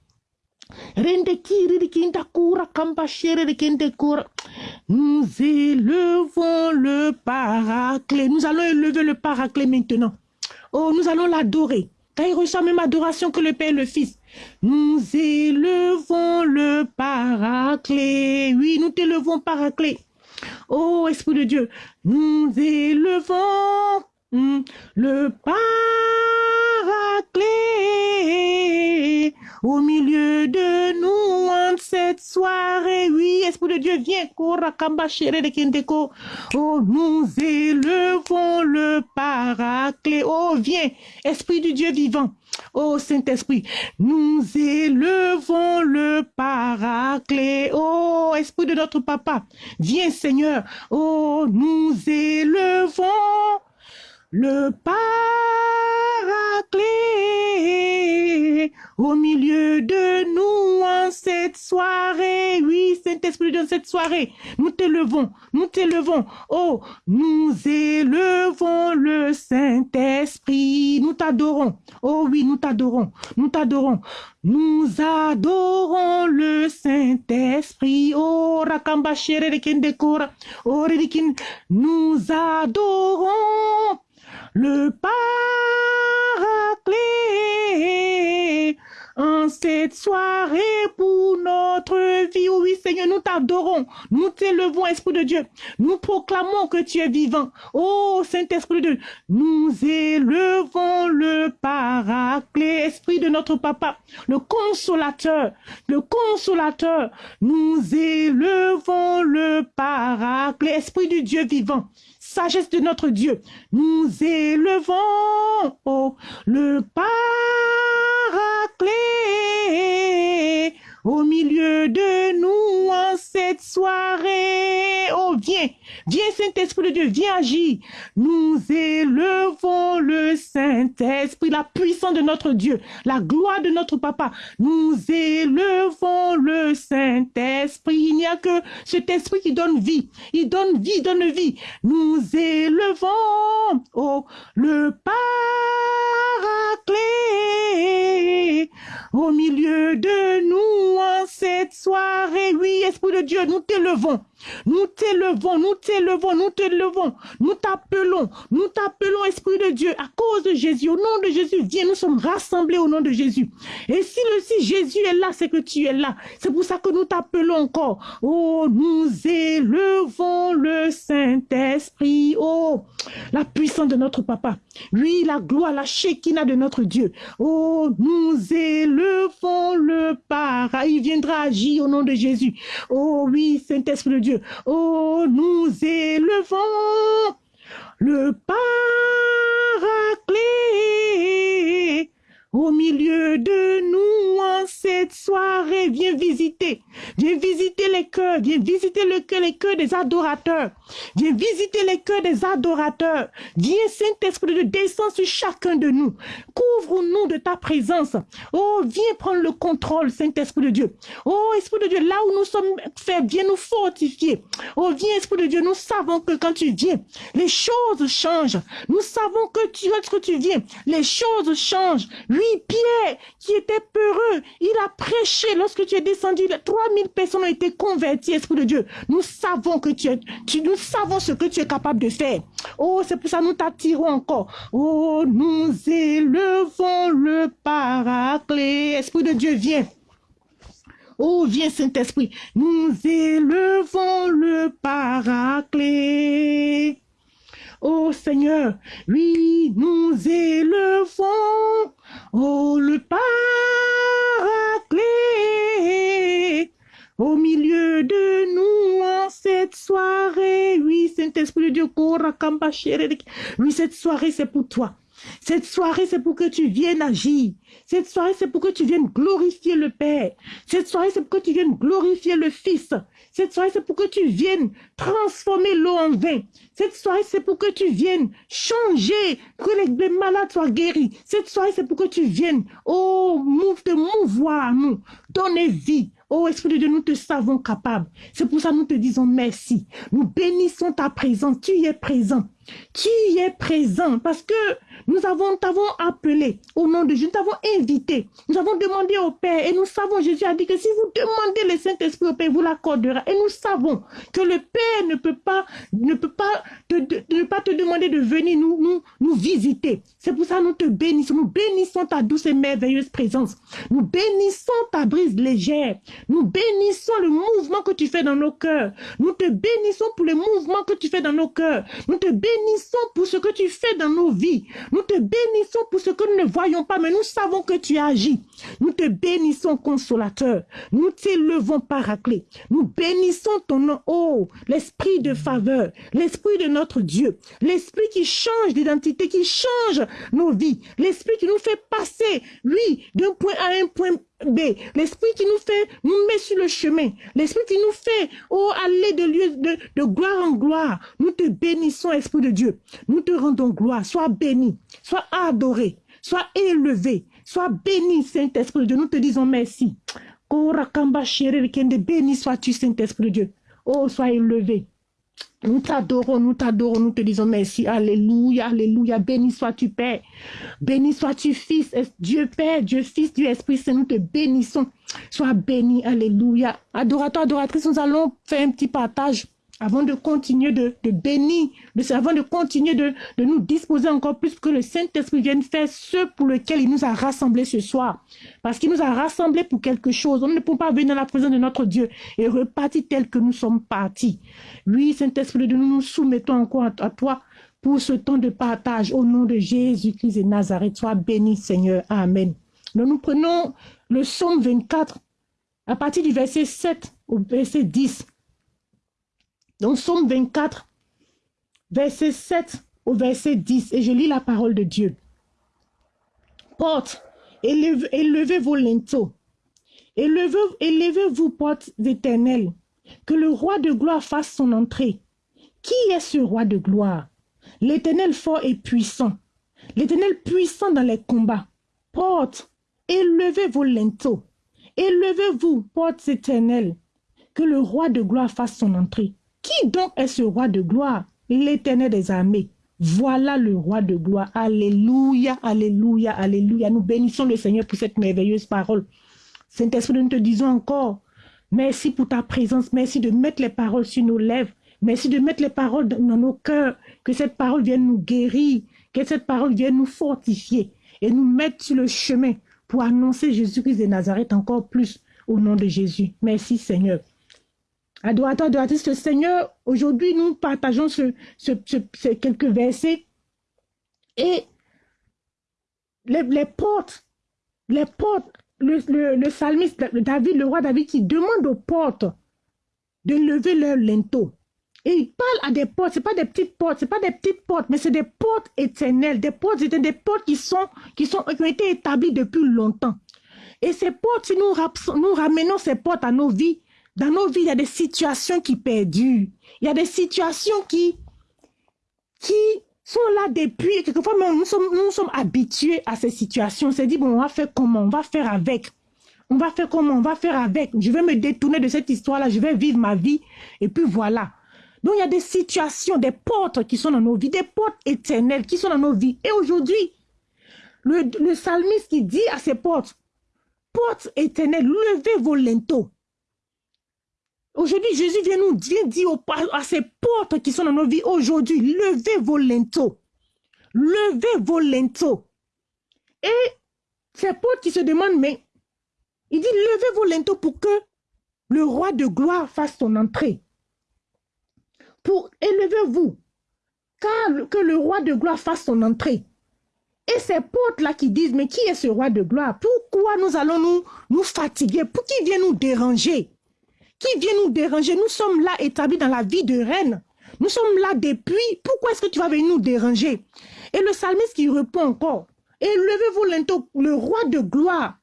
Rende kiri de kinda kura kambashere de kende kora. Nous élevons le paraclet. Nous allons élever le paraclet maintenant. Oh, nous allons l'adorer. Car il reçoit même adoration que le Père et le Fils. Nous élevons le paraclet. Oui, nous t'élevons paraclet. Oh, Esprit de Dieu, nous élevons le paraclet au milieu de nous en cette soirée. Oui, Esprit de Dieu, viens. Oh, nous élevons le paraclet. Oh, viens, Esprit du Dieu vivant. Oh Saint-Esprit, nous élevons le paraclet. Oh Esprit de notre Papa, viens Seigneur. Oh, nous élevons le paraclet au milieu de nous en cette soirée. Oui, Saint-Esprit, dans cette soirée, nous t'élevons, nous t'élevons. Oh, nous élevons le Saint-Esprit. Nous t'adorons. Oh oui, nous t'adorons. Nous t'adorons. Nous adorons le Saint-Esprit. Oh, Rakamba de Oh, Nous adorons le paraclet en cette soirée pour notre vie. Oui, Seigneur, nous t'adorons, nous t'élevons, Esprit de Dieu. Nous proclamons que tu es vivant. Oh, Saint-Esprit de Dieu, nous élevons le paraclet, Esprit de notre Papa, le consolateur, le consolateur. Nous élevons le paraclet, Esprit du Dieu vivant sagesse de notre Dieu. Nous élevons oh, le paraclet au milieu de nous en cette soirée. Oh, viens, viens Saint-Esprit de Dieu, viens agir. Nous élevons le Saint-Esprit, la puissance de notre Dieu, la gloire de notre Papa. Nous élevons le Saint-Esprit. Il n'y a que cet Esprit qui donne vie. Il donne vie, donne vie. Nous élevons, oh, le paraclet au milieu de nous cette soirée. Oui, Esprit de Dieu, nous t'élevons. Nous t'élevons, nous t'élevons, nous t'élevons. Nous t'appelons, nous t'appelons, Esprit de Dieu, à cause de Jésus. Au nom de Jésus, viens, nous sommes rassemblés au nom de Jésus. Et si le si Jésus est là, c'est que tu es là. C'est pour ça que nous t'appelons encore. Oh, nous élevons le Saint-Esprit. Oh, la puissance de notre Papa. Oui, la gloire, la Shekinah de notre Dieu. Oh, nous élevons le Para. Il viendra agir au nom de Jésus. Oh oui, Saint-Esprit de Dieu. Oh, nous élevons le Paraclet au milieu de nous en cette soirée. Viens visiter, viens visiter les cœurs, viens visiter le cœur, les cœurs des adorateurs. Viens visiter les cœurs des adorateurs. Viens, Saint-Esprit de descends sur chacun de nous. Couvre-nous de ta présence. Oh, viens prendre le contrôle, Saint-Esprit de Dieu. Oh, Esprit de Dieu, là où nous sommes faits, viens nous fortifier. Oh, viens, Esprit de Dieu, nous savons que quand tu viens, les choses changent. Nous savons que lorsque tu viens, les choses changent. Pierre, qui était peureux, il a prêché lorsque tu es descendu. 3000 personnes ont été converties, Esprit de Dieu. Nous savons que tu es, tu, nous savons ce que tu es capable de faire. Oh, c'est pour ça que nous t'attirons encore. Oh, nous élevons le paraclet. Esprit de Dieu, viens. Oh, viens Saint-Esprit. Nous élevons le paraclet. Oh Seigneur, oui, nous élevons, oh le paraclet, au milieu de nous en cette soirée. Oui, Saint-Esprit de Dieu, oui, cette soirée, c'est pour toi. Cette soirée, c'est pour que tu viennes agir. Cette soirée, c'est pour que tu viennes glorifier le Père. Cette soirée, c'est pour que tu viennes glorifier le Fils. Cette soirée, c'est pour que tu viennes transformer l'eau en vin. Cette soirée, c'est pour que tu viennes changer, que les malades soient guéris. Cette soirée, c'est pour que tu viennes, oh, move, te mouvoir à nous, donner vie. Oh Esprit de Dieu, nous te savons capable. C'est pour ça que nous te disons merci. Nous bénissons ta présence. Tu y es présent. Tu y es présent parce que nous avons, t'avons appelé au nom de Jésus, nous t'avons invité, nous avons demandé au Père et nous savons, Jésus a dit que si vous demandez le Saint-Esprit au Père, vous l'accordera. Et nous savons que le Père ne peut pas, ne peut pas te, ne pas te demander de venir nous, nous, nous visiter. C'est pour ça que nous te bénissons, nous bénissons ta douce et merveilleuse présence. Nous bénissons ta brise légère. Nous bénissons le mouvement que tu fais dans nos cœurs. Nous te bénissons pour le mouvement que tu fais dans nos cœurs. Nous te bénissons pour ce que tu fais dans nos vies. Nous te bénissons pour ce que nous ne voyons pas, mais nous savons que tu agis. Nous te bénissons, consolateur. Nous t'élevons, paraclet. Nous bénissons ton nom, oh, l'esprit de faveur, l'esprit de notre Dieu, l'esprit qui change d'identité, qui change nos vies, l'esprit qui nous fait passer, oui, d'un point à un point B, l'esprit qui nous fait, nous met sur le chemin, l'esprit qui nous fait, oh, aller de lieu de, de gloire en gloire. Nous te bénissons, Esprit de Dieu. Nous te rendons gloire. Sois béni, sois adoré, sois élevé, sois béni, Saint-Esprit de Dieu. Nous te disons merci. Béni sois-tu, Saint-Esprit de Dieu. Oh, sois élevé. Nous t'adorons, nous t'adorons, nous te disons merci. Alléluia, alléluia. Béni sois-tu, Père. Béni sois-tu, Fils. Dieu Père, Dieu Fils, Dieu Esprit Saint, nous te bénissons. Sois béni, alléluia. Adorateur, adoratrice, nous allons faire un petit partage avant de continuer de, de bénir, avant de continuer de, de, nous disposer encore plus que le Saint-Esprit vienne faire ce pour lequel il nous a rassemblés ce soir. Parce qu'il nous a rassemblés pour quelque chose. On ne peut pas venir dans la présence de notre Dieu et repartir tel que nous sommes partis. Oui, Saint-Esprit, nous nous soumettons encore à, toi pour ce temps de partage au nom de Jésus-Christ et Nazareth. Sois béni, Seigneur. Amen. Nous, nous prenons le psaume 24 à partir du verset 7 au verset 10. Donc, Somme 24, verset 7 au verset 10, et je lis la parole de Dieu. Porte, élevez, vos linteaux, élevez-vous, élevez portes éternelles, que le roi de gloire fasse son entrée. Qui est ce roi de gloire? L'éternel fort et puissant, l'éternel puissant dans les combats. Porte, élevez vos linteaux, élevez-vous, portes éternelles, que le roi de gloire fasse son entrée. Qui donc est ce roi de gloire? L'éternel des armées. Voilà le roi de gloire. Alléluia, alléluia, alléluia. Nous bénissons le Seigneur pour cette merveilleuse parole. Saint-Esprit, nous te disons encore Merci pour ta présence. Merci de mettre les paroles sur nos lèvres. Merci de mettre les paroles dans nos cœurs. Que cette parole vienne nous guérir. Que cette parole vienne nous fortifier et nous mettre sur le chemin pour annoncer Jésus-Christ de Nazareth encore plus au nom de Jésus. Merci Seigneur. Adorateur, adoratrice, Seigneur, aujourd'hui nous partageons ce, ces quelques versets et les, portes, les portes, le, le, le psalmiste David, le roi David qui demande aux portes de lever leur linteau. Et il parle à des portes, ce pas des petites portes, ce pas des petites portes, mais c'est des portes éternelles, des portes éternelles, des portes qui, sont, qui, ont été établies depuis longtemps. Et ces portes, si nous ramenons ces portes à nos vies, dans nos vies, il y a des situations qui perdurent. Il y a des situations qui, qui sont là depuis, quelquefois, nous sommes, nous sommes habitués à ces situations. On s'est dit, bon, on va faire comment? On va faire avec. On va faire comment? On va faire avec. Je vais me détourner de cette histoire-là, je vais vivre ma vie. Et puis voilà. Donc, il y a des situations, des portes qui sont dans nos vies, des portes éternelles qui sont dans nos vies. Et aujourd'hui, le, le psalmiste qui dit à ces portes, portes éternelles, levez vos linteaux. Aujourd'hui, Jésus vient nous dire, dire à ces portes qui sont dans nos vies aujourd'hui, levez vos linteaux. Levez vos linteaux. Et ces portes qui se demandent, mais il dit, levez vos linteaux pour que le roi de gloire fasse son entrée pour élevez-vous, car que le roi de gloire fasse son entrée. Et ces portes-là qui disent, mais qui est ce roi de gloire? Pourquoi nous allons nous, nous fatiguer? Pour qui vient nous déranger? Qui vient nous déranger Nous sommes là établis dans la vie de reine. Nous sommes là depuis. Pourquoi est-ce que tu vas venir nous déranger? Et le psalmiste qui répond encore, élevez-vous le roi de gloire.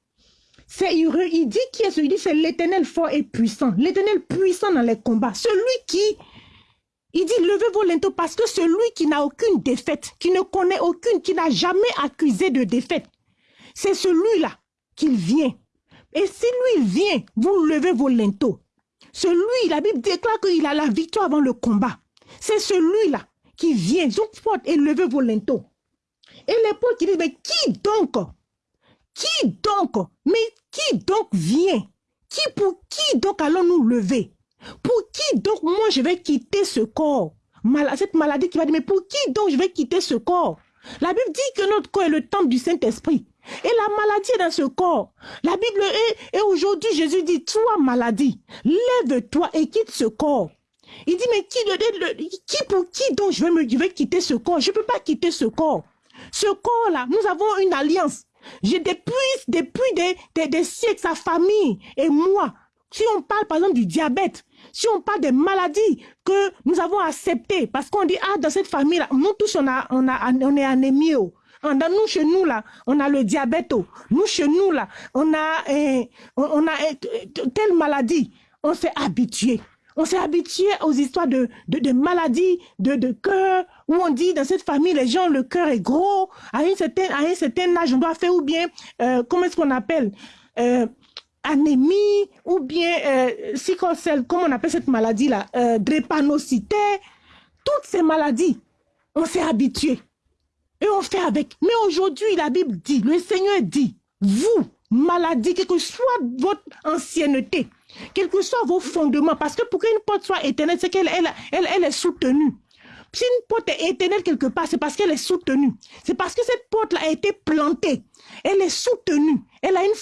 C'est, il, dit qui est celui c'est l'éternel fort et puissant. L'éternel puissant dans les combats. Celui qui il dit, levez vos linteaux parce que celui qui n'a aucune défaite, qui ne connaît aucune, qui n'a jamais accusé de défaite, c'est celui-là qu'il vient. Et si lui vient, vous levez vos linteaux. Celui, la Bible déclare qu'il a la victoire avant le combat. C'est celui-là qui vient. Donc, et levez vos linteaux. Et les potes qui disent, mais qui donc Qui donc Mais qui donc vient? Qui pour qui donc allons-nous lever? Pour qui donc moi je vais quitter ce corps? Cette maladie qui va dire, mais pour qui donc je vais quitter ce corps? La Bible dit que notre corps est le temple du Saint-Esprit. Et la maladie est dans ce corps. La Bible est, et aujourd'hui Jésus dit, toi maladie, lève-toi et quitte ce corps. Il dit, mais qui, qui pour qui donc je vais, me, je vais quitter ce corps? Je ne peux pas quitter ce corps. Ce corps-là, nous avons une alliance. J'ai depuis, depuis des, des, siècles, sa famille et moi, si on parle par exemple du diabète, si on parle des maladies que nous avons acceptées, parce qu'on dit, ah, dans cette famille-là, nous tous, on, a, on, a, on est anémie. Oh. Dans nous, chez nous, là, on a le diabète. Oh. Nous, chez nous, là, on a, eh, on a eh, telle maladie. On s'est habitué. On s'est habitué aux histoires de, de, maladies, de, de cœur, où on dit dans cette famille, les gens, le cœur est gros, à, une certaine, à un certain âge, on doit faire ou bien, euh, comment est-ce qu'on appelle euh, anémie ou bien euh, sickle comment on appelle cette maladie-là, euh, toutes ces maladies, on s'est habitué et on fait avec. Mais aujourd'hui, la Bible dit, le Seigneur dit, vous, maladie, quelle que soit votre ancienneté, quels que soient vos fondements, parce que pour qu'une porte soit éternelle, c'est qu'elle elle, est soutenue. Si une porte est éternelle quelque part, c'est parce qu'elle est soutenue. C'est parce que cette porte-là a été plantée. Elle est soutenue. Elle a une,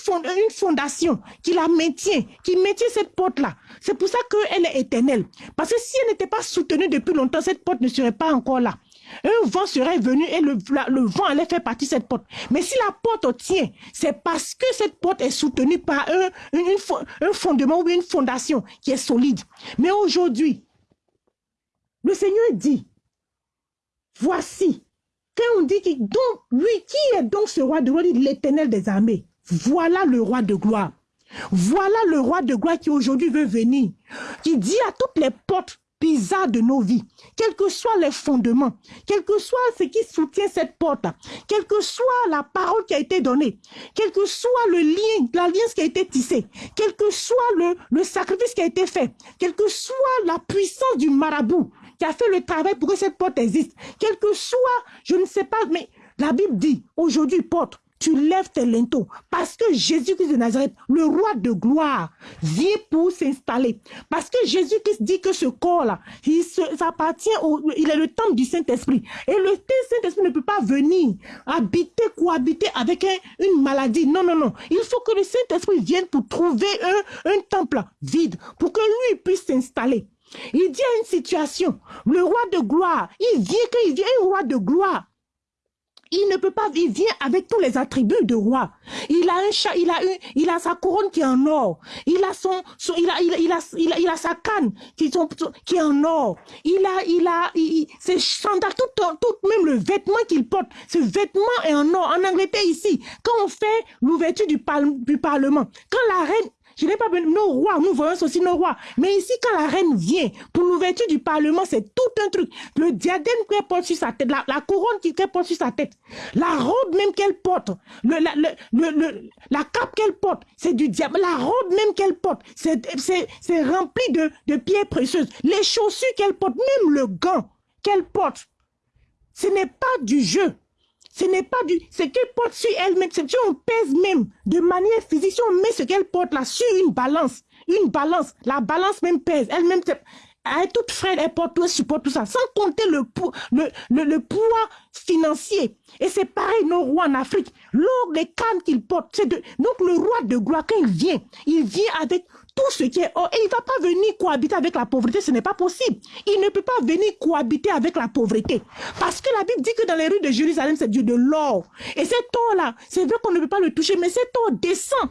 fondation qui la maintient, qui maintient cette porte-là. C'est pour ça qu'elle est éternelle. Parce que si elle n'était pas soutenue depuis longtemps, cette porte ne serait pas encore là. Un vent serait venu et le, vent allait faire partie cette porte. Mais si la porte tient, c'est parce que cette porte est soutenue par un, un fondement ou une fondation qui est solide. Mais aujourd'hui, le Seigneur dit, Voici, quand on dit qui, donc, lui, qui est donc ce roi de gloire, l'éternel des armées. Voilà le roi de gloire. Voilà le roi de gloire qui aujourd'hui veut venir, qui dit à toutes les portes bizarres de nos vies, quels que soient les fondements, quel que soit ce qui soutient cette porte, quelle que soit la parole qui a été donnée, quel que soit le lien, l'alliance qui a été tissée, quel que soit le, le sacrifice qui a été fait, quelle que soit la puissance du marabout, qui a fait le travail pour que cette porte existe. Quel que soit, je ne sais pas, mais la Bible dit, aujourd'hui, porte, tu lèves tes linteaux. Parce que Jésus-Christ de Nazareth, le roi de gloire, vient pour s'installer. Parce que Jésus-Christ dit que ce corps-là, il appartient au, il est le temple du Saint-Esprit. Et le Saint-Esprit ne peut pas venir habiter, cohabiter avec une maladie. Non, non, non. Il faut que le Saint-Esprit vienne pour trouver un, un temple vide, pour que lui puisse s'installer. Il dit à une situation, le roi de gloire, il vient qu'il vient un roi de gloire. Il ne peut pas, il vient avec tous les attributs de roi. Il a un chat, il a une, il a sa couronne qui est en or. Il a son, il, a, il, a, il, a, il, a, sa canne qui, est en or. Il a, il a, il, ses sandales, tout, tout, même le vêtement qu'il porte, ce vêtement est en or. En Angleterre ici, quand on fait l'ouverture du, du Parlement, quand la reine je n'ai pas besoin, nos rois, nous voyons aussi nos rois. Mais ici, quand la reine vient pour l'ouverture du Parlement, c'est tout un truc. Le diadème qu'elle porte sur sa tête, la, couronne qu'elle porte sur sa tête, la robe même qu'elle porte, la, cape qu'elle porte, c'est du diable. La robe même qu'elle porte, c'est rempli de pierres précieuses. Les chaussures qu'elle porte, même le gant qu'elle porte, ce n'est pas du jeu. Ce n'est pas du... Ce qu'elle porte sur elle-même, si on pèse même de manière physique, si on met ce qu'elle porte là sur une balance, une balance, la balance même pèse, elle-même, est toute fraîche, elle porte tout, supporte tout ça, sans compter le, le, le, le poids financier. Et c'est pareil, nos rois en Afrique, l'or, les cannes qu'ils portent, c'est de... Donc le roi de gloire, quand il vient, il vient avec tout ce qui est or. Et il ne va pas venir cohabiter avec la pauvreté, ce n'est pas possible. Il ne peut pas venir cohabiter avec la pauvreté. Parce que la Bible dit que dans les rues de Jérusalem, c'est Dieu de l'or. Et cet or-là, c'est vrai qu'on ne peut pas le toucher, mais cet or descend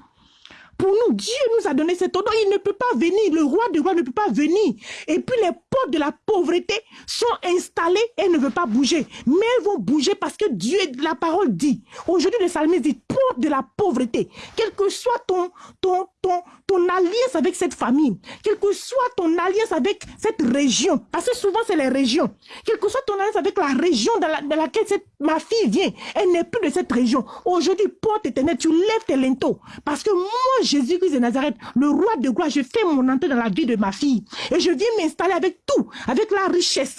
pour nous. Dieu nous a donné cet ordre. Il ne peut pas venir. Le roi de roi ne peut pas venir. Et puis les portes de la pauvreté sont installées et ne veulent pas bouger. Mais elles vont bouger parce que Dieu, la parole dit. Aujourd'hui, le psalmiste dit, porte de la pauvreté. Quel que soit ton, ton, ton, ton alliance avec cette famille, quel que soit ton alliance avec cette région, parce que souvent c'est les régions, quel que soit ton alliance avec la région dans, laquelle cette, ma fille vient, elle n'est plus de cette région. Aujourd'hui, porte éternelle, tu lèves tes linteaux. Parce que moi, Jésus-Christ de Nazareth, le roi de gloire, je fais mon entrée dans la vie de ma fille. Et je viens m'installer avec tout, avec la richesse,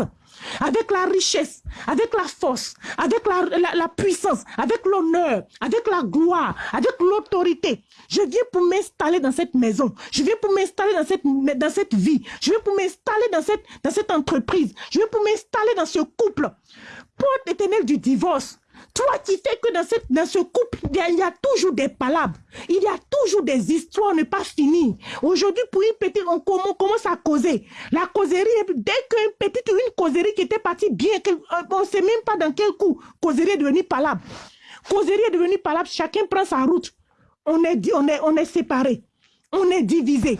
avec la richesse, avec la force, avec la, puissance, avec l'honneur, avec la gloire, avec l'autorité. Je viens pour m'installer dans cette maison. Je viens pour m'installer dans cette, dans vie. Je viens pour m'installer dans cette, dans cette entreprise. Je viens pour m'installer dans ce couple. Porte éternelle du divorce. Toi qui fais que dans, cette, dans ce couple, il y, a, toujours des palabres. Il y a toujours des histoires ne pas finies. Aujourd'hui, pour une petite, on, commence à causer. La causerie, dès qu'une petite, une causerie qui était partie bien, euh, on ne sait même pas dans quel coup, causerie est devenue palabre. Causerie est devenue palabre, chacun prend sa route. On est, on on est séparés. On est divisé.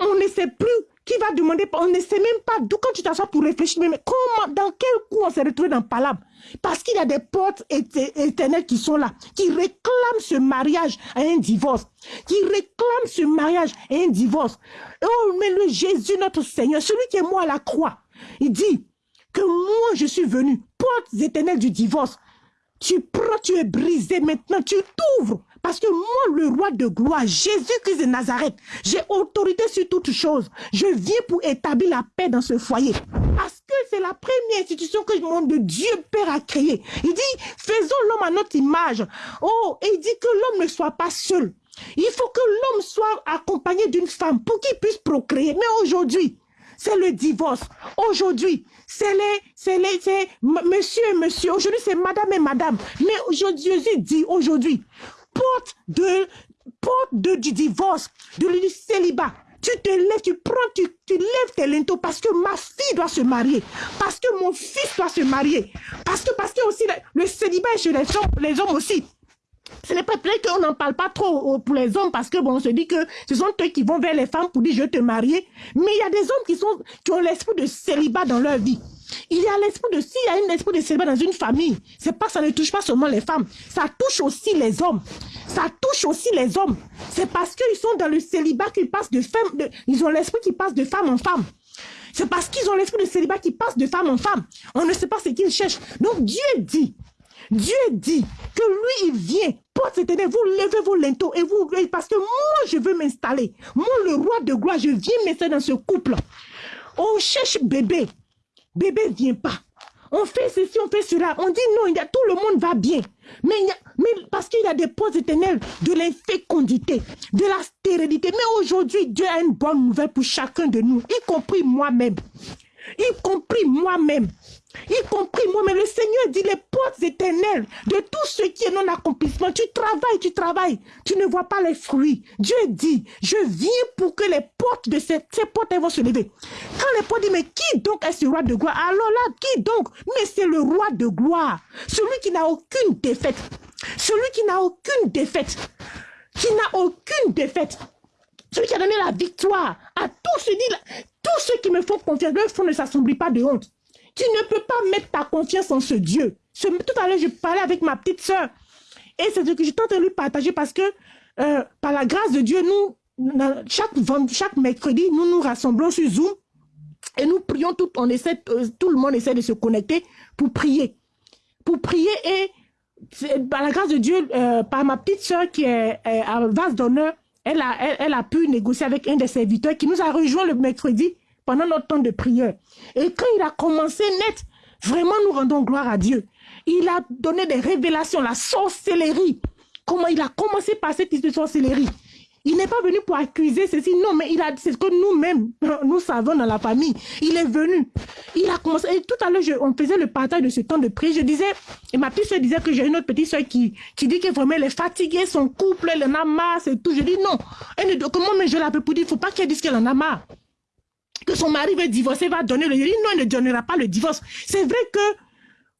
On ne sait plus qui va demander, on ne sait même pas d'où quand tu t'assois pour réfléchir, mais comment, dans quel coup on s'est retrouvé dans Palabre Parce qu'il y a des portes éternelles qui sont là, qui réclament ce mariage à un divorce, qui réclament ce mariage à un divorce. Oh, mais le Jésus, notre Seigneur, celui qui est moi à la croix, il dit que moi je suis venu, portes éternelles du divorce. Tu prends, tu es brisé maintenant, tu t'ouvres parce que moi, le roi de gloire, Jésus-Christ de Nazareth, j'ai autorité sur toutes choses. Je viens pour établir la paix dans ce foyer. C'est la première institution que mon Dieu Père a créée. Il dit, faisons l'homme à notre image. Oh, et il dit que l'homme ne soit pas seul. Il faut que l'homme soit accompagné d'une femme pour qu'il puisse procréer. Mais aujourd'hui, c'est le divorce. Aujourd'hui, c'est les, c'est les, c'est monsieur et monsieur. Aujourd'hui, c'est madame et madame. Mais aujourd'hui, Jésus dit aujourd'hui, porte de, porte de, du divorce, de, du célibat. Tu te lèves, tu prends, tu, tu lèves tes linteaux parce que ma fille doit se marier, parce que mon fils doit se marier, parce que, parce que aussi le, célibat est chez les hommes aussi. Ce n'est pas vrai qu'on n'en parle pas trop pour les hommes parce que bon, on se dit que ce sont eux qui vont vers les femmes pour dire je te marier. Mais il y a des hommes qui sont, qui ont l'esprit de célibat dans leur vie. Il y a l'esprit de, s'il y a un esprit de célibat dans une famille, c'est pas, ça ne touche pas seulement les femmes, ça touche aussi les hommes. Ça touche aussi les hommes. C'est parce qu'ils sont dans le célibat qu'ils passent de femme, ils ont l'esprit qui passe de femme en femme. C'est parce qu'ils ont l'esprit de célibat qui passe de femme en femme. On ne sait pas ce qu'ils cherchent. Donc Dieu dit, Dieu dit que lui, il vient, porte éternelle, vous levez vos linteaux et vous, parce que moi, je veux m'installer. Moi, le roi de gloire, je viens m'installer dans ce couple. On cherche bébé. Bébé vient pas. on fait ceci, on fait cela. On dit non, il tout le monde va bien. Mais, mais parce qu'il y a des postes éternels de l'infécondité, de la stérilité. Mais aujourd'hui, Dieu a une bonne nouvelle pour chacun de nous, y compris moi-même. Y compris moi-même y compris moi, mais le Seigneur dit les portes éternelles de tout ce qui est non-accomplissement. Tu travailles, tu travailles, tu ne vois pas les fruits. Dieu dit, je viens pour que les portes de ces, portes vont se lever. Quand les portes disent, mais qui donc est ce roi de gloire? Alors là, qui donc? Mais c'est le roi de gloire, celui qui n'a aucune défaite, celui qui n'a aucune défaite, qui n'a aucune défaite. Celui qui a donné la victoire à tous ceux, qui me font confiance, leur front ne s'assombrit pas de honte. Tu ne peux pas mettre ta confiance en ce Dieu. tout à l'heure, je parlais avec ma petite soeur. Et c'est ce que je tente de lui partager parce que, euh, par la grâce de Dieu, nous, chaque, chaque mercredi, nous nous rassemblons sur Zoom et nous prions, tout, on essaie, euh, tout le monde essaie de se connecter pour prier. Pour prier et par la grâce de Dieu, euh, par ma petite soeur qui est, à vase d'honneur, elle a, elle, a pu négocier avec un des serviteurs qui nous a rejoint le mercredi pendant notre temps de prière. Et quand il a commencé net, vraiment nous rendons gloire à Dieu. Il a donné des révélations, la sorcellerie. Comment il a commencé par cette histoire de sorcellerie. Il n'est pas venu pour accuser ceci, non, mais il a, c'est ce que nous-mêmes, nous savons dans la famille. Il est venu. Il a commencé, et tout à l'heure, on faisait le partage de ce temps de prière. Je disais, et ma petite soeur disait que j'ai une autre petite soeur qui, qui dit que vraiment elle est fatiguée, son couple, elle en a marre, c'est tout. Je dis non. Elle, comment mais je l'appelle pour dire, il ne faut pas qu'elle dise qu'elle en a marre que son mari veut divorcer, va donner le divorce. Non, il ne donnera pas le divorce. C'est vrai que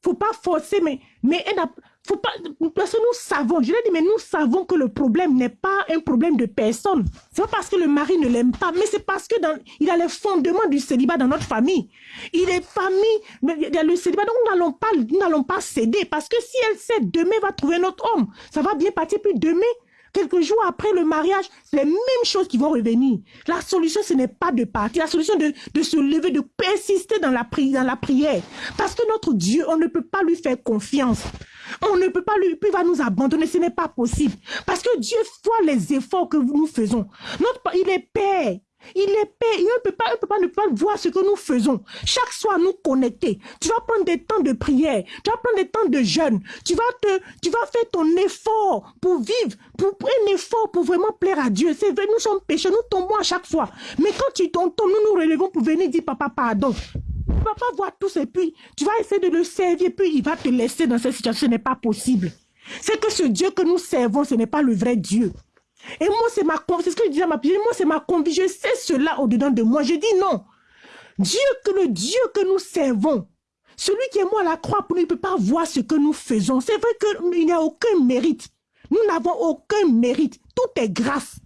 faut pas forcer, mais, mais elle parce que nous savons, je l'ai dit, mais nous savons que le problème n'est pas un problème de personne. C'est pas parce que le mari ne l'aime pas, mais c'est parce que dans, il a les fondements du célibat dans notre famille. Il est famille, mais il y a le célibat, donc nous n'allons pas, nous n'allons pas céder, parce que si elle cède, demain, elle va trouver notre homme. Ça va bien partir, puis demain, Quelques jours après le mariage, c'est les mêmes choses qui vont revenir. La solution, ce n'est pas de partir. La solution, de, de se lever, de persister dans la, prière. Parce que notre Dieu, on ne peut pas lui faire confiance. On ne peut pas lui, puis il va nous abandonner. Ce n'est pas possible. Parce que Dieu voit les efforts que nous faisons. Notre, il est Père. Il est paix. Il ne peut pas, peut pas ne pas voir ce que nous faisons. Chaque soir, nous connecter. Tu vas prendre des temps de prière. Tu vas prendre des temps de jeûne. Tu vas te, tu vas faire ton effort pour vivre, pour, un effort pour vraiment plaire à Dieu. C'est vrai, nous sommes pécheurs, nous tombons à chaque fois. Mais quand tu tombes, nous nous relevons pour venir dire papa pardon. Pas voir tout et puis tu vas essayer de le servir, puis il va te laisser dans cette situation. Ce n'est pas possible. C'est que ce Dieu que nous servons, ce n'est pas le vrai Dieu. Et moi, c'est ma c'est ce que je disais à ma moi, c'est ma conviction. Sais cela au-dedans de moi. Je dis non. Dieu que le Dieu que nous servons, celui qui est moi à la croix, il ne peut pas voir ce que nous faisons. C'est vrai qu'il n'y a aucun mérite. Nous n'avons aucun mérite. Tout est grâce.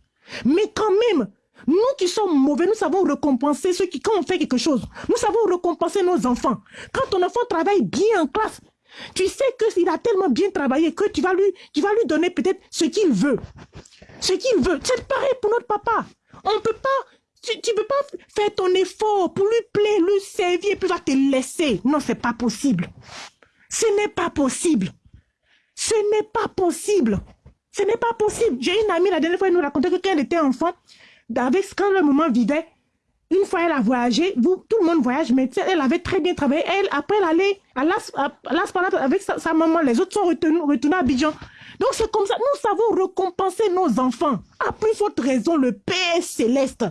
Mais quand même, nous qui sommes mauvais, nous savons récompenser ceux qui, quand on fait quelque chose, nous savons récompenser nos enfants. Quand ton enfant travaille bien en classe, tu sais qu'il a tellement bien travaillé que tu vas lui, tu vas lui donner peut-être ce qu'il veut ce qu'il veut. C'est pareil pour notre papa. On ne peut pas, tu ne peux pas faire ton effort pour lui plaire, lui servir, et puis va te laisser. Non, c'est pas possible. Ce n'est pas possible. Ce n'est pas possible. Ce n'est pas possible. J'ai une amie, la dernière fois, elle nous racontait que quand elle était enfant, avec, quand le moment vivait, une fois elle a voyagé, vous, tout le monde voyage, mais elle avait très bien travaillé. Elle, après, elle allait à Las, avec sa, maman. Les autres sont retournés, à Abidjan. Donc c'est comme ça, nous savons récompenser nos enfants. À plus forte raison, le Père céleste,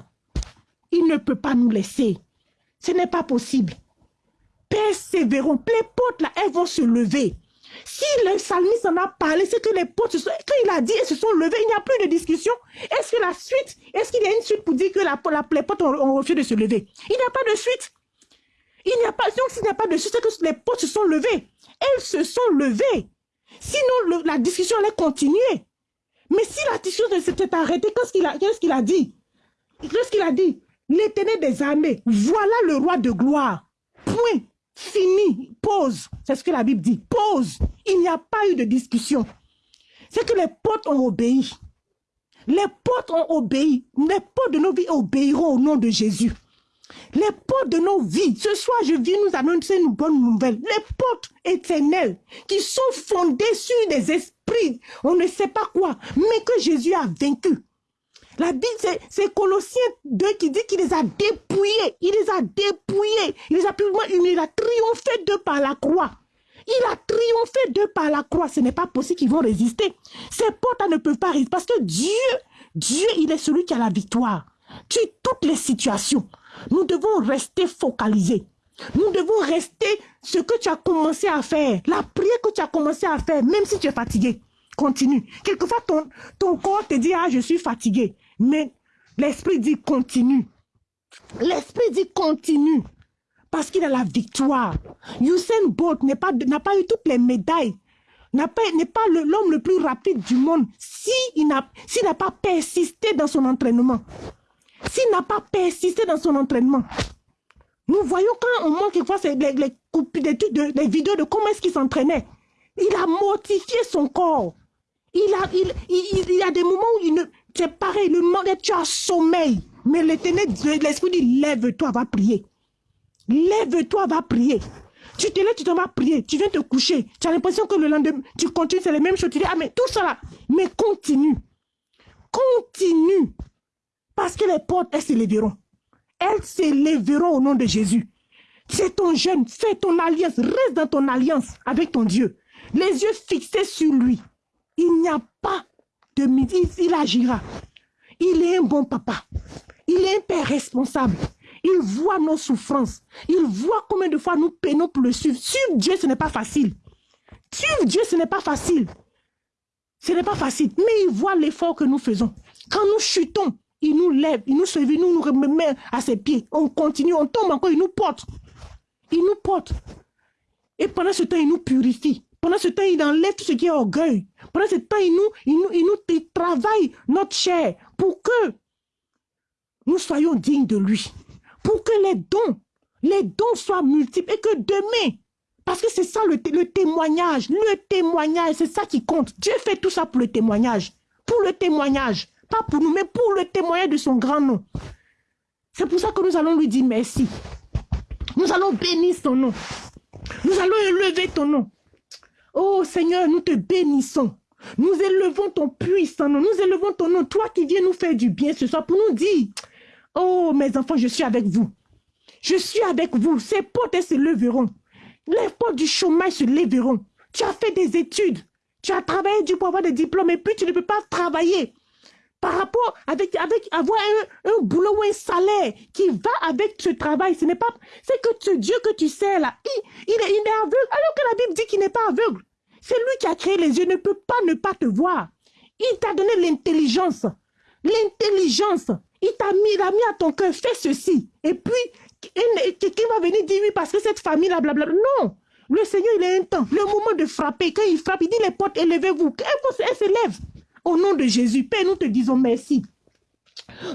il ne peut pas nous laisser. Ce n'est pas possible. Persévérons. Les portes là, elles vont se lever. Si le psalmiste en a parlé, c'est que les portes, se sont, quand il a dit, elles se sont levées, il n'y a plus de discussion. Est-ce que la suite, est-ce qu'il y a une suite pour dire que la, les portes ont, refusé de se lever? Il n'y a pas de suite. Il n'y a pas, donc s'il n'y a pas de suite, c'est que les portes se sont levées. Elles se sont levées. Sinon, la discussion allait continuer. Mais si la discussion s'était arrêtée, qu'est-ce qu'il a, qu'est-ce qu'il a dit? Qu'est-ce qu'il a dit? L'éternel des armées, voilà le roi de gloire. Point. Fini. Pause. C'est ce que la Bible dit. Pause. Il n'y a pas eu de discussion. C'est que les potes ont obéi. Les potes ont obéi. Les potes de nos vies obéiront au nom de Jésus. Les portes de nos vies, ce soir, je viens nous annoncer une bonne nouvelle. Les portes éternelles qui sont fondées sur des esprits, on ne sait pas quoi, mais que Jésus a vaincu. La Bible, c'est Colossiens 2 qui dit qu'il les a dépouillés. Il les a dépouillés. Il les a publiquement humiliés. Il a triomphé d'eux par la croix. Il a triomphé d'eux par la croix. Ce n'est pas possible qu'ils vont résister. Ces portes ne peuvent pas résister. Parce que Dieu, Dieu, il est celui qui a la victoire. Tu toutes les situations. Nous devons rester focalisés. Nous devons rester ce que tu as commencé à faire. La prière que tu as commencé à faire, même si tu es fatigué. Continue. Quelquefois, ton, ton corps te dit, ah, je suis fatigué. Mais l'esprit dit, continue. L'esprit dit, continue. Parce qu'il a la victoire. Usain Bolt n'a pas, pas eu toutes les médailles. N'est pas, l'homme le, plus rapide du monde s'il n'a pas persisté dans son entraînement. S'il n'a pas persisté dans son entraînement. Nous voyons quand on quelquefois les, les, les, les vidéos de comment est-ce qu'il s'entraînait. Il a mortifié son corps. Il, a, il, il, y a des moments où il ne, c'est pareil, le monde, tu as sommeil. Mais l'esprit dit, lève-toi, va prier. Lève-toi, va prier. Tu te lèves, tu t'en vas prier. Tu viens te coucher. Tu as l'impression que le lendemain, tu continues, c'est les mêmes choses. Tu dis, ah, mais tout ça là. Mais continue. Continue. Parce que les portes, elles s'élèveront. Elles s'élèveront au nom de Jésus. C'est ton jeune, fais ton alliance, reste dans ton alliance avec ton Dieu. Les yeux fixés sur lui. Il n'y a pas il agira. Il est un bon papa. Il est un père responsable. Il voit nos souffrances. Il voit combien de fois nous peinons pour le suivre. Suivre Dieu, ce n'est pas facile. Suivre Dieu, ce n'est pas facile. Ce n'est pas facile. Mais il voit l'effort que nous faisons. Quand nous chutons, il nous lève, il nous sauve, il nous remet à ses pieds. On continue, on tombe encore, il nous porte. Il nous porte. Et pendant ce temps, il nous purifie. Pendant ce temps, il enlève tout ce qui est orgueil. Pendant ce temps, il nous, il nous, il nous travaille notre chair pour que nous soyons dignes de lui. Pour que les dons, les dons soient multiples et que demain, parce que c'est ça le, le, témoignage, le témoignage, c'est ça qui compte. Dieu fait tout ça pour le témoignage. Pour le témoignage. Pas pour nous, mais pour le témoignage de son grand nom. C'est pour ça que nous allons lui dire merci. Nous allons bénir son nom. Nous allons élever ton nom. Oh Seigneur, nous te bénissons. Nous élevons ton puissant nom. Nous élevons ton nom. Toi qui viens nous faire du bien ce soir pour nous dire, oh mes enfants, je suis avec vous. Je suis avec vous. Ces portes se leveront. Les portes du chômage se lèveront. Tu as fait des études. Tu as travaillé du pour avoir des diplômes et puis tu ne peux pas travailler par rapport avec, avec avoir un, un, boulot ou un salaire qui va avec ce travail. Ce n'est pas, c'est que ce Dieu que tu sais là, il, il, est, il est aveugle, alors que la Bible dit qu'il n'est pas aveugle. C'est lui qui a créé les yeux, ne peut pas ne pas te voir. Il t'a donné l'intelligence. L'intelligence. Il t'a mis, mis à ton cœur, fais ceci. Et puis, quelqu'un va venir dire oui parce que cette famille là, blablabla. Non. Le Seigneur, il a un temps. Le moment de frapper, quand il frappe, il dit les portes, élevez-vous. Elle, elle se. Au nom de Jésus, Père, nous te disons merci.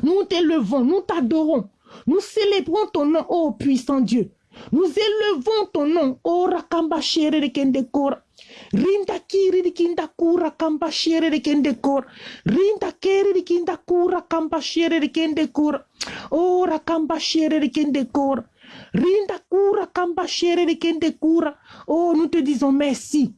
Nous t'élevons, nous t'adorons. Nous célébrons ton nom, ô puissant Dieu. Nous élevons ton nom, ô Rakamba Kendekor. Rinda kiri di kinda kura kamba shere de kendekor. Rinda kiri di kinda kura kamba shere de kendekor. Oh rakamba shere de kendekor. Rinda kura kamba shere de kendekura. Oh, nous te disons merci.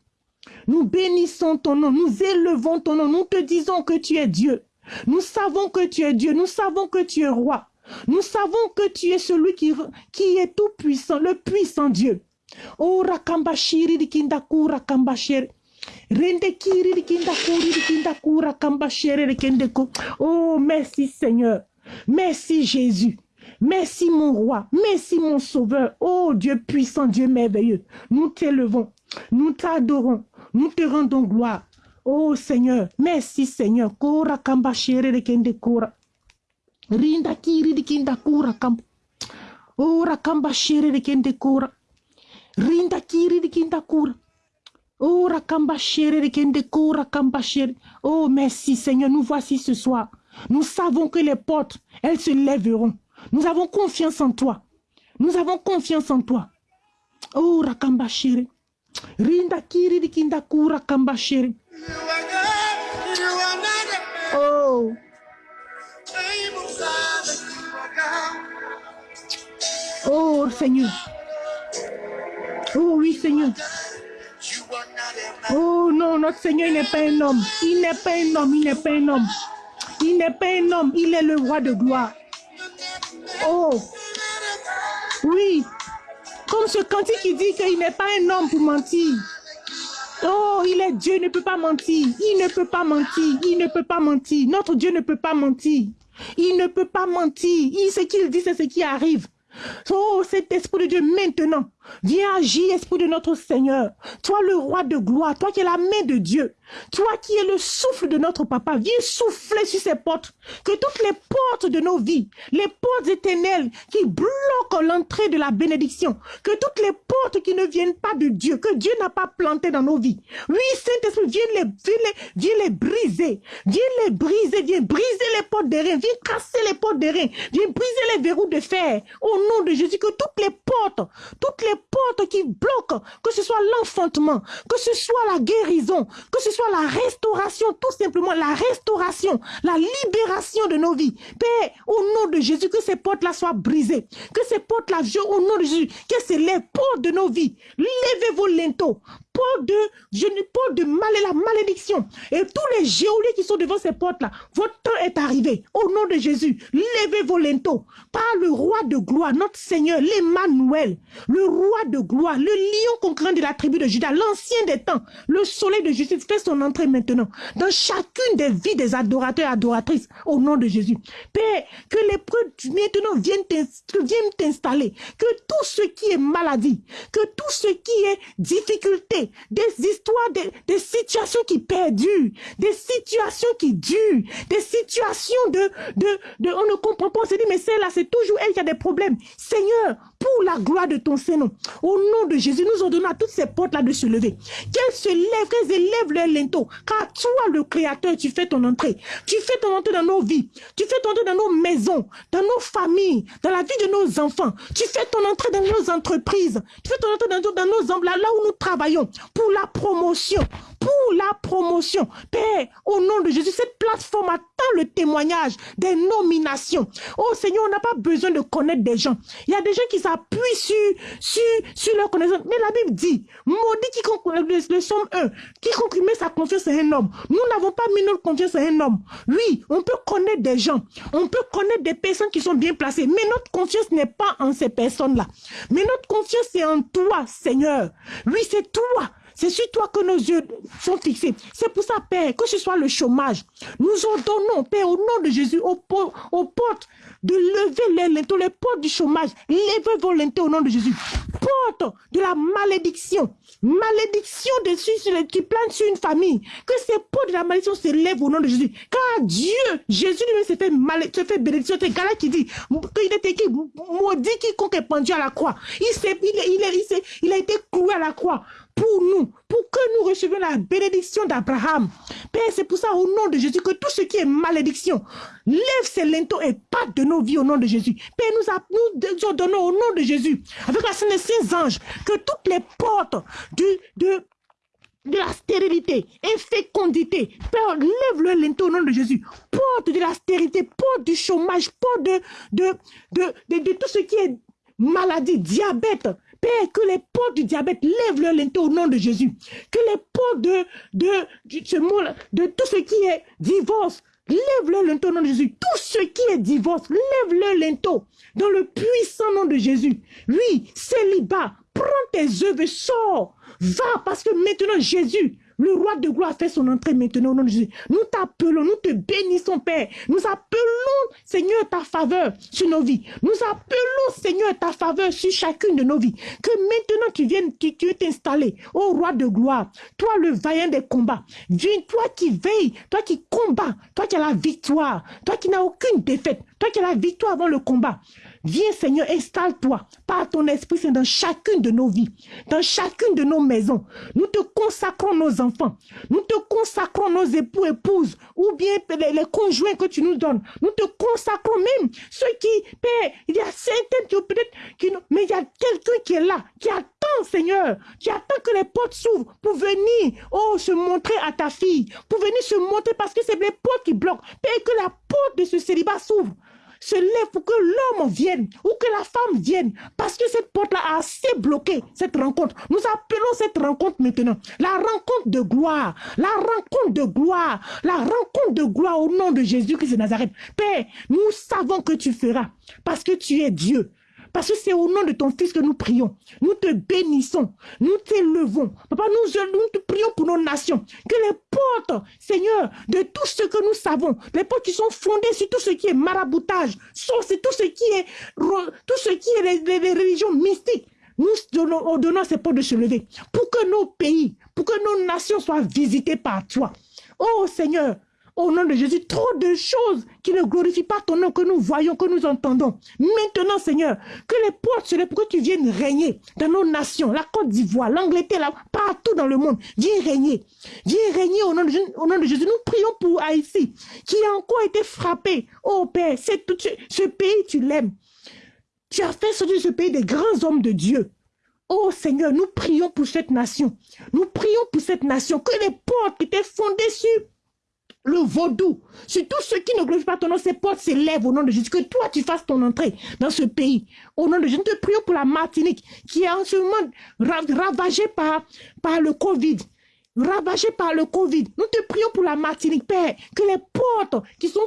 Nous bénissons ton nom, nous élevons ton nom, nous te disons que tu es Dieu. Nous savons que tu es Dieu, nous savons que tu es roi. Nous savons que tu es celui qui est tout puissant, le puissant Dieu. Oh rakambashiri dikindaku rakambashiri. Rende kiri dikindakuri dikindaku rakambashiri dikindeko. Oh merci Seigneur. Merci Jésus. Merci mon roi. Merci mon sauveur. Oh Dieu puissant, Dieu merveilleux. Nous t'élevons. Nous t'adorons. Nous te rendons gloire. Oh Seigneur, merci Seigneur. Kora kamba shere de kende kora. Rinda kiri de kinda kura kamba. Ora kamba shere de kende kora. Rinda kiri de kinda kura. Ora kamba shere de kende kora kamba shere. Oh merci Seigneur, nous voici ce soir. Nous savons que les portes, elles se lèveront. Nous avons confiance en toi. Nous avons confiance en toi. Oh, Rakamba chéri. Rinda kiri di kinda kura kamba chéri. Oh. Oh, Seigneur. Oh, oui, Seigneur. Oh non, notre Seigneur, n'est pas un homme. Il n'est pas un homme, il n'est pas un homme. Il Il n'est pas un homme, il est le roi de gloire. Oh, oui, comme ce cantique qui dit qu'il n'est pas un homme pour mentir. Oh, il est Dieu, il ne peut pas mentir. Il ne peut pas mentir. Il ne peut pas mentir. Notre Dieu ne peut pas mentir. Il ne peut pas mentir. Il, ce qu'il dit, c'est ce qui arrive. Oh, cet esprit de Dieu maintenant, viens agir, esprit de notre Seigneur. Toi, le roi de gloire, toi qui es la main de Dieu, toi qui es le souffle de notre papa, viens souffler sur ces portes. Que toutes les portes de nos vies, les portes éternelles qui bloquent l'entrée de la bénédiction, que toutes les portes qui ne viennent pas de Dieu, que Dieu n'a pas planté dans nos vies. Oui, Saint-Esprit, viens les, viens, les, viens les briser. Viens les briser, viens briser les portes des reins, viens casser les portes des reins, viens briser les verrous de fer. Au nom de Jésus, que toutes les portes, toutes les portes qui bloquent, que ce soit l'enfantement, que ce soit la guérison, que ce soit la restauration, tout simplement la restauration, la libération de nos vies. Père, au nom de Jésus, que ces portes-là soient brisées, que ces portes-là, au nom de Jésus, que c'est les portes de nos vies. Levez vos linteaux, porte de, je de mal et la malédiction. Et tous les géoliers qui sont devant ces portes-là, votre temps est arrivé. Au nom de Jésus, levez vos linteaux. Par le roi de gloire, notre Seigneur, l'Emmanuel, le roi de gloire, le lion concurrent de la tribu de Judas, l'ancien des temps, le soleil de justice fait son entrée maintenant dans chacune des vies des adorateurs et adoratrices. Au nom de Jésus. Père, que les preuves maintenant viennent t'installer. Que tout ce qui est maladie, que tout ce qui est difficulté, des histoires, des, situations qui perdurent, des situations qui durent, des situations de, de, de on ne comprend pas, on se dit, mais c'est là, c'est toujours elle qui a des problèmes. Seigneur, pour la gloire de ton Seigneur, au nom de Jésus, nous ordonnons à toutes ces portes-là de se lever. Qu'elles se lèvent, qu'elles élèvent leur linteau, car toi, le Créateur, tu fais ton entrée. Tu fais ton entrée dans nos vies, tu fais ton entrée dans nos maisons, dans nos familles, dans la vie de nos enfants. Tu fais ton entrée dans nos entreprises, tu fais ton entrée dans, dans nos, là, là où nous travaillons, pour la promotion, pour la promotion. Père, au nom de Jésus, cette plateforme attend le témoignage des nominations. Oh Seigneur, on n'a pas besoin de connaître des gens. Il y a des gens qui s'appuient sur, sur, sur leur connaissance. Mais la Bible dit, maudit quiconque, le, le somme 1, quiconque met sa confiance à un homme. Nous n'avons pas mis notre confiance à un homme. Oui, on peut connaître des gens. On peut connaître des personnes qui sont bien placées. Mais notre confiance n'est pas en ces personnes-là. Mais notre confiance est en toi, Seigneur. Oui, c'est toi. C'est sur toi que nos yeux sont fixés. C'est pour ça, Père, que ce soit le chômage, nous ordonnons, Père, au nom de Jésus, aux, portes de lever les les portes du chômage. Levez vos linteaux au nom de Jésus. Porte de la malédiction. Malédiction dessus qui plane sur une famille. Que ces portes de la malédiction se lèvent au nom de Jésus. Car Dieu, Jésus lui-même se fait, mal, se fait bénédiction. C'est Galat qui dit qu'il est écrit, maudit quiconque est pendu à la croix. Il, il, il, il a été cloué à la croix pour nous, pour que nous recevions la bénédiction d'Abraham. Père, c'est pour ça, au nom de Jésus, que tout ce qui est malédiction, lève ses linteaux et pas de nos vies au nom de Jésus. Père, nous, nous donnons au nom de Jésus, avec la scène saints anges, que toutes les portes de, de la stérilité, infécondité. Père, lève le linteau au nom de Jésus. Porte de la stérilité, porte du chômage, porte de, de, de, tout ce qui est maladie, diabète, Père, que les portes du diabète lèvent leur linteau au nom de Jésus. Que les portes de, de, de tout ce qui est divorce, lève leur linteau au nom de Jésus. Tout ce qui est divorce, lève leur linteau dans le puissant nom de Jésus. Oui, célibat, prends tes œuvres sors. Va parce que maintenant Jésus le roi de gloire fait son entrée maintenant au nom de Jésus. Nous t'appelons, nous te bénissons, Père. Nous appelons, Seigneur, ta faveur sur nos vies. Nous appelons, Seigneur, ta faveur sur chacune de nos vies. Que maintenant tu viennes, tu, tu t'installer, ô roi de gloire. Toi, le vaillant des combats. Viens, toi qui veilles, toi qui combats, toi qui as la victoire, toi qui n'as aucune défaite, toi qui as la victoire avant le combat. Viens Seigneur, installe-toi par ton esprit c'est dans chacune de nos vies, dans chacune de nos maisons. Nous te consacrons nos enfants, nous te consacrons nos époux, épouses, ou bien les, conjoints que tu nous donnes. Nous te consacrons même ceux qui, Père, il y a certaines qui peut-être, qui, mais il y a quelqu'un qui est là, qui attend Seigneur, qui attend que les portes s'ouvrent pour venir, oh, se montrer à ta fille, pour venir se montrer parce que c'est les portes qui bloquent. Père, que la porte de ce célibat s'ouvre se lève pour que l'homme vienne ou que la femme vienne. Parce que cette porte-là a assez bloqué cette rencontre. Nous appelons cette rencontre maintenant la rencontre de gloire. La rencontre de gloire. La rencontre de gloire au nom de Jésus-Christ de Nazareth. Père, nous savons que tu feras parce que tu es Dieu. Parce que c'est au nom de ton Fils que nous prions. Nous te bénissons. Nous t'élevons. Papa, nous, te prions pour nos nations. Que les portes, Seigneur, de tout ce que nous savons, les portes qui sont fondées sur tout ce qui est maraboutage, sur tout ce qui est, tout ce qui est les, religions mystiques, nous donnons, donnons ces portes de se lever pour que nos pays, pour que nos nations soient visitées par toi. Oh Seigneur, au nom de Jésus, trop de choses qui ne glorifient pas ton nom, que nous voyons, que nous entendons. Maintenant, Seigneur, que les portes se lèvent pour que tu viennes régner dans nos nations, la Côte d'Ivoire, l'Angleterre, partout dans le monde. Viens régner. Viens régner au nom, de, Jésus. Nous prions pour Haïti, qui a encore été frappé. Oh Père, tout, ce pays, tu l'aimes. Tu as fait sortir ce pays des grands hommes de Dieu. Oh Seigneur, nous prions pour cette nation. Nous prions pour cette nation. Que les portes qui étaient fondées sur le vaudou, sur tout ce qui ne glorifie pas ton nom, ces portes s'élèvent au nom de Jésus. Que toi, tu fasses ton entrée dans ce pays. Au nom de Jésus, nous te prions pour la Martinique, qui est en ce moment ravagée par le Covid ravagée par le Covid. Nous te prions pour la Martinique, Père, que les portes qui sont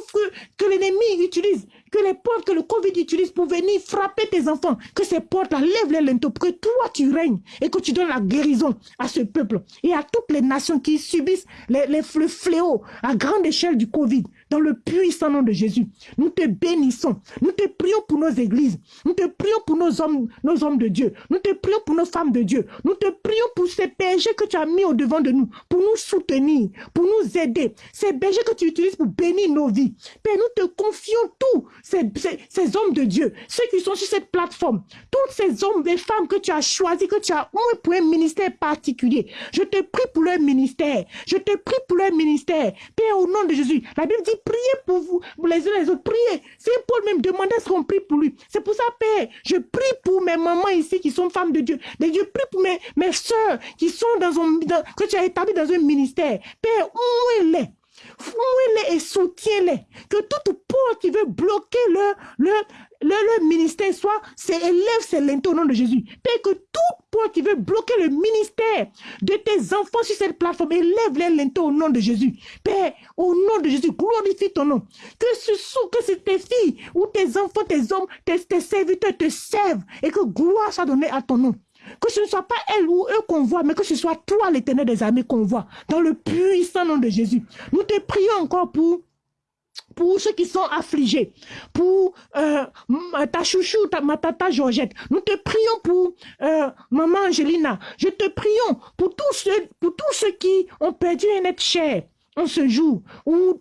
que l'ennemi utilise que les portes que le Covid utilise pour venir frapper tes enfants, que ces portes-là lèvent les lenteaux, pour que toi tu règnes et que tu donnes la guérison à ce peuple et à toutes les nations qui subissent les, les, le fléau à grande échelle du Covid dans le puissant nom de Jésus. Nous te bénissons. Nous te prions pour nos églises. Nous te prions pour nos hommes, nos hommes de Dieu. Nous te prions pour nos femmes de Dieu. Nous te prions pour ces bergers que tu as mis au devant de nous, pour nous soutenir, pour nous aider. Ces bergers que tu utilises pour bénir nos vies. Père, nous te confions tous ces, hommes de Dieu, ceux qui sont sur cette plateforme, tous ces hommes et femmes que tu as choisis, que tu as mis pour un ministère particulier. Je te prie pour leur ministère. Je te prie pour leur ministère. Père, au nom de Jésus, la Bible dit priez pour vous, les uns les autres, priez. C'est Paul même demandait ce qu'on prie pour lui. C'est pour ça, Père, je prie pour mes mamans ici qui sont femmes de Dieu. Et je prie pour mes, mes soeurs qui sont dans un, que tu as établi dans un ministère. Père, où elle est Fouille-les et soutiens-les. Que toute porte qui veut bloquer leur, leur, le, ministère soit, élève ses lenteaux au nom de Jésus. Père, que tout point qui veut bloquer le ministère de tes enfants sur cette plateforme, élève les lenteaux au nom de Jésus. Père, au nom de Jésus, glorifie ton nom. Que ce soit, que tes filles ou tes enfants, tes hommes, tes, tes serviteurs te servent et que gloire soit donnée à ton nom. Que ce ne soit pas elle ou eux qu'on voit, mais que ce soit toi, l'éternel des armées, qu'on voit. Dans le puissant nom de Jésus. Nous te prions encore pour pour ceux qui sont affligés, pour euh, ta chouchou, ta, ma tata Georgette. Nous te prions pour euh, maman Angelina. Je te prions pour tous ceux, pour tous ceux qui ont perdu un être cher en ce jour ou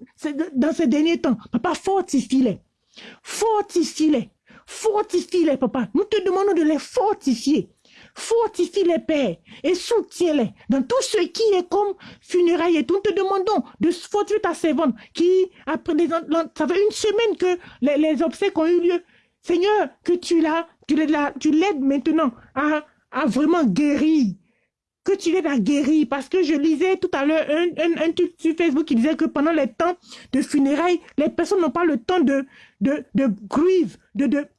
dans ces derniers temps. Papa, fortifie-les. Fortifie-les. Fortifie-les, papa. Nous te demandons de les fortifier. Fortifie les pères et soutiens-les dans tout ce qui est comme funérailles et. Nous te demandons de fortifier ta servante qui, après des, ça fait une semaine que les, obsèques ont eu lieu. Seigneur, que tu l'as, tu l'aides maintenant à, à vraiment guérir que tu l'aides à guérir. Parce que je lisais tout à l'heure un, un, truc sur Facebook qui disait que pendant les temps de funérailles, les personnes n'ont pas le temps de, de,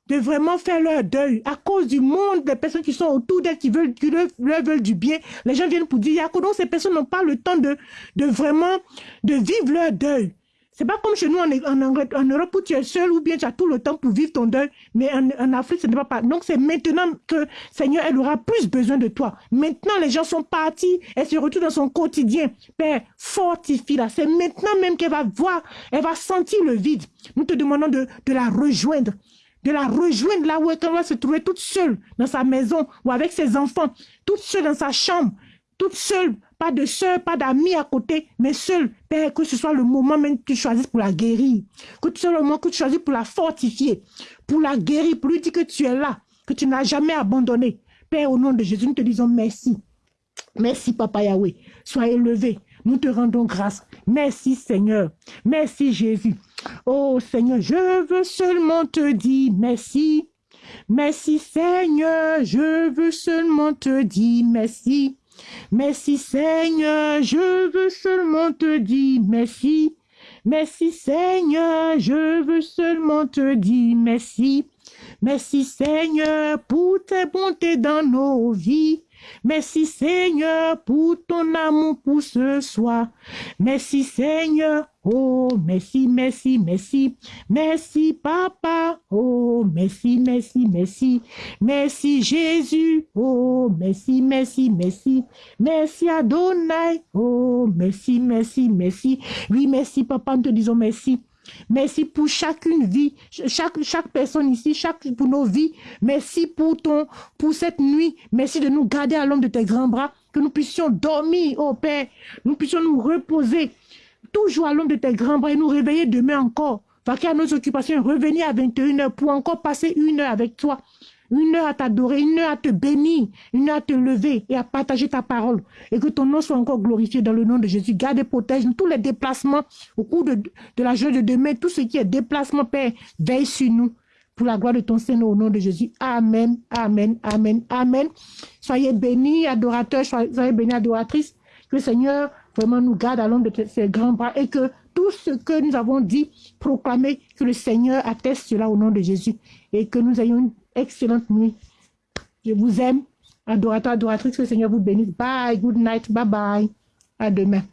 de vraiment faire leur deuil. À cause du monde des personnes qui sont autour d'elles, qui veulent, qui leur, veulent du bien, les gens viennent pour dire, donc ces personnes n'ont pas le temps de, de vraiment, de vivre leur deuil. C'est pas comme chez nous en, en, Europe où tu es seul ou bien tu as tout le temps pour vivre ton deuil, mais en, Afrique, ce n'est pas pas. Donc c'est maintenant que Seigneur, elle aura plus besoin de toi. Maintenant, les gens sont partis, elle se retrouve dans son quotidien. Père, fortifie-la. C'est maintenant même qu'elle va voir, elle va sentir le vide. Nous te demandons de, de la rejoindre de la rejoindre là où elle va se trouver toute seule dans sa maison ou avec ses enfants, toute seule dans sa chambre, toute seule pas de soeur, pas d'amis à côté, mais seul. Père, que ce soit le moment même que tu choisisses pour la guérir. Que ce soit le moment que tu choisis pour la fortifier, pour la guérir, pour lui dire que tu es là, que tu n'as jamais abandonné. Père, au nom de Jésus, nous te disons merci. Merci, Papa Yahweh. Sois élevé. Nous te rendons grâce. Merci, Seigneur. Merci, Jésus. Oh, Seigneur, je veux seulement te dire merci. Merci, Seigneur. Je veux seulement te dire merci. Merci Seigneur, je veux seulement te dire merci. Merci Seigneur, je veux seulement te dire merci. Merci Seigneur pour tes bontés dans nos vies. Merci Seigneur pour ton amour pour ce soir. Merci Seigneur. Oh, merci, merci, merci. Merci Papa. Oh, merci, merci, merci. Merci Jésus. Oh, merci, merci, merci. Merci Adonai. Oh, merci, merci, merci. Oui, merci Papa, nous te disons merci. Merci pour chacune vie, chaque, chaque personne ici, chaque, pour nos vies. Merci pour, ton, pour cette nuit. Merci de nous garder à l'ombre de tes grands bras, que nous puissions dormir, oh Père. Nous puissions nous reposer toujours à l'ombre de tes grands bras et nous réveiller demain encore. Vaquer à nos occupations, revenir à 21h pour encore passer une heure avec toi une heure à t'adorer, une heure à te bénir, une heure à te lever et à partager ta parole. Et que ton nom soit encore glorifié dans le nom de Jésus. Garde et protège tous les déplacements au cours de, la journée de demain. Tout ce qui est déplacement, Père, veille sur nous. Pour la gloire de ton Seigneur, au nom de Jésus. Amen, Amen, Amen, Amen. Soyez bénis, adorateurs, soyez bénis, adoratrices. Que le Seigneur vraiment nous garde à l'ombre de ses grands bras et que tout ce que nous avons dit, proclamer, que le Seigneur atteste cela au nom de Jésus et que nous ayons excellente nuit. Je vous aime. Adorateur, adoratrice, que le Seigneur vous bénisse. Bye, good night, bye bye. À demain.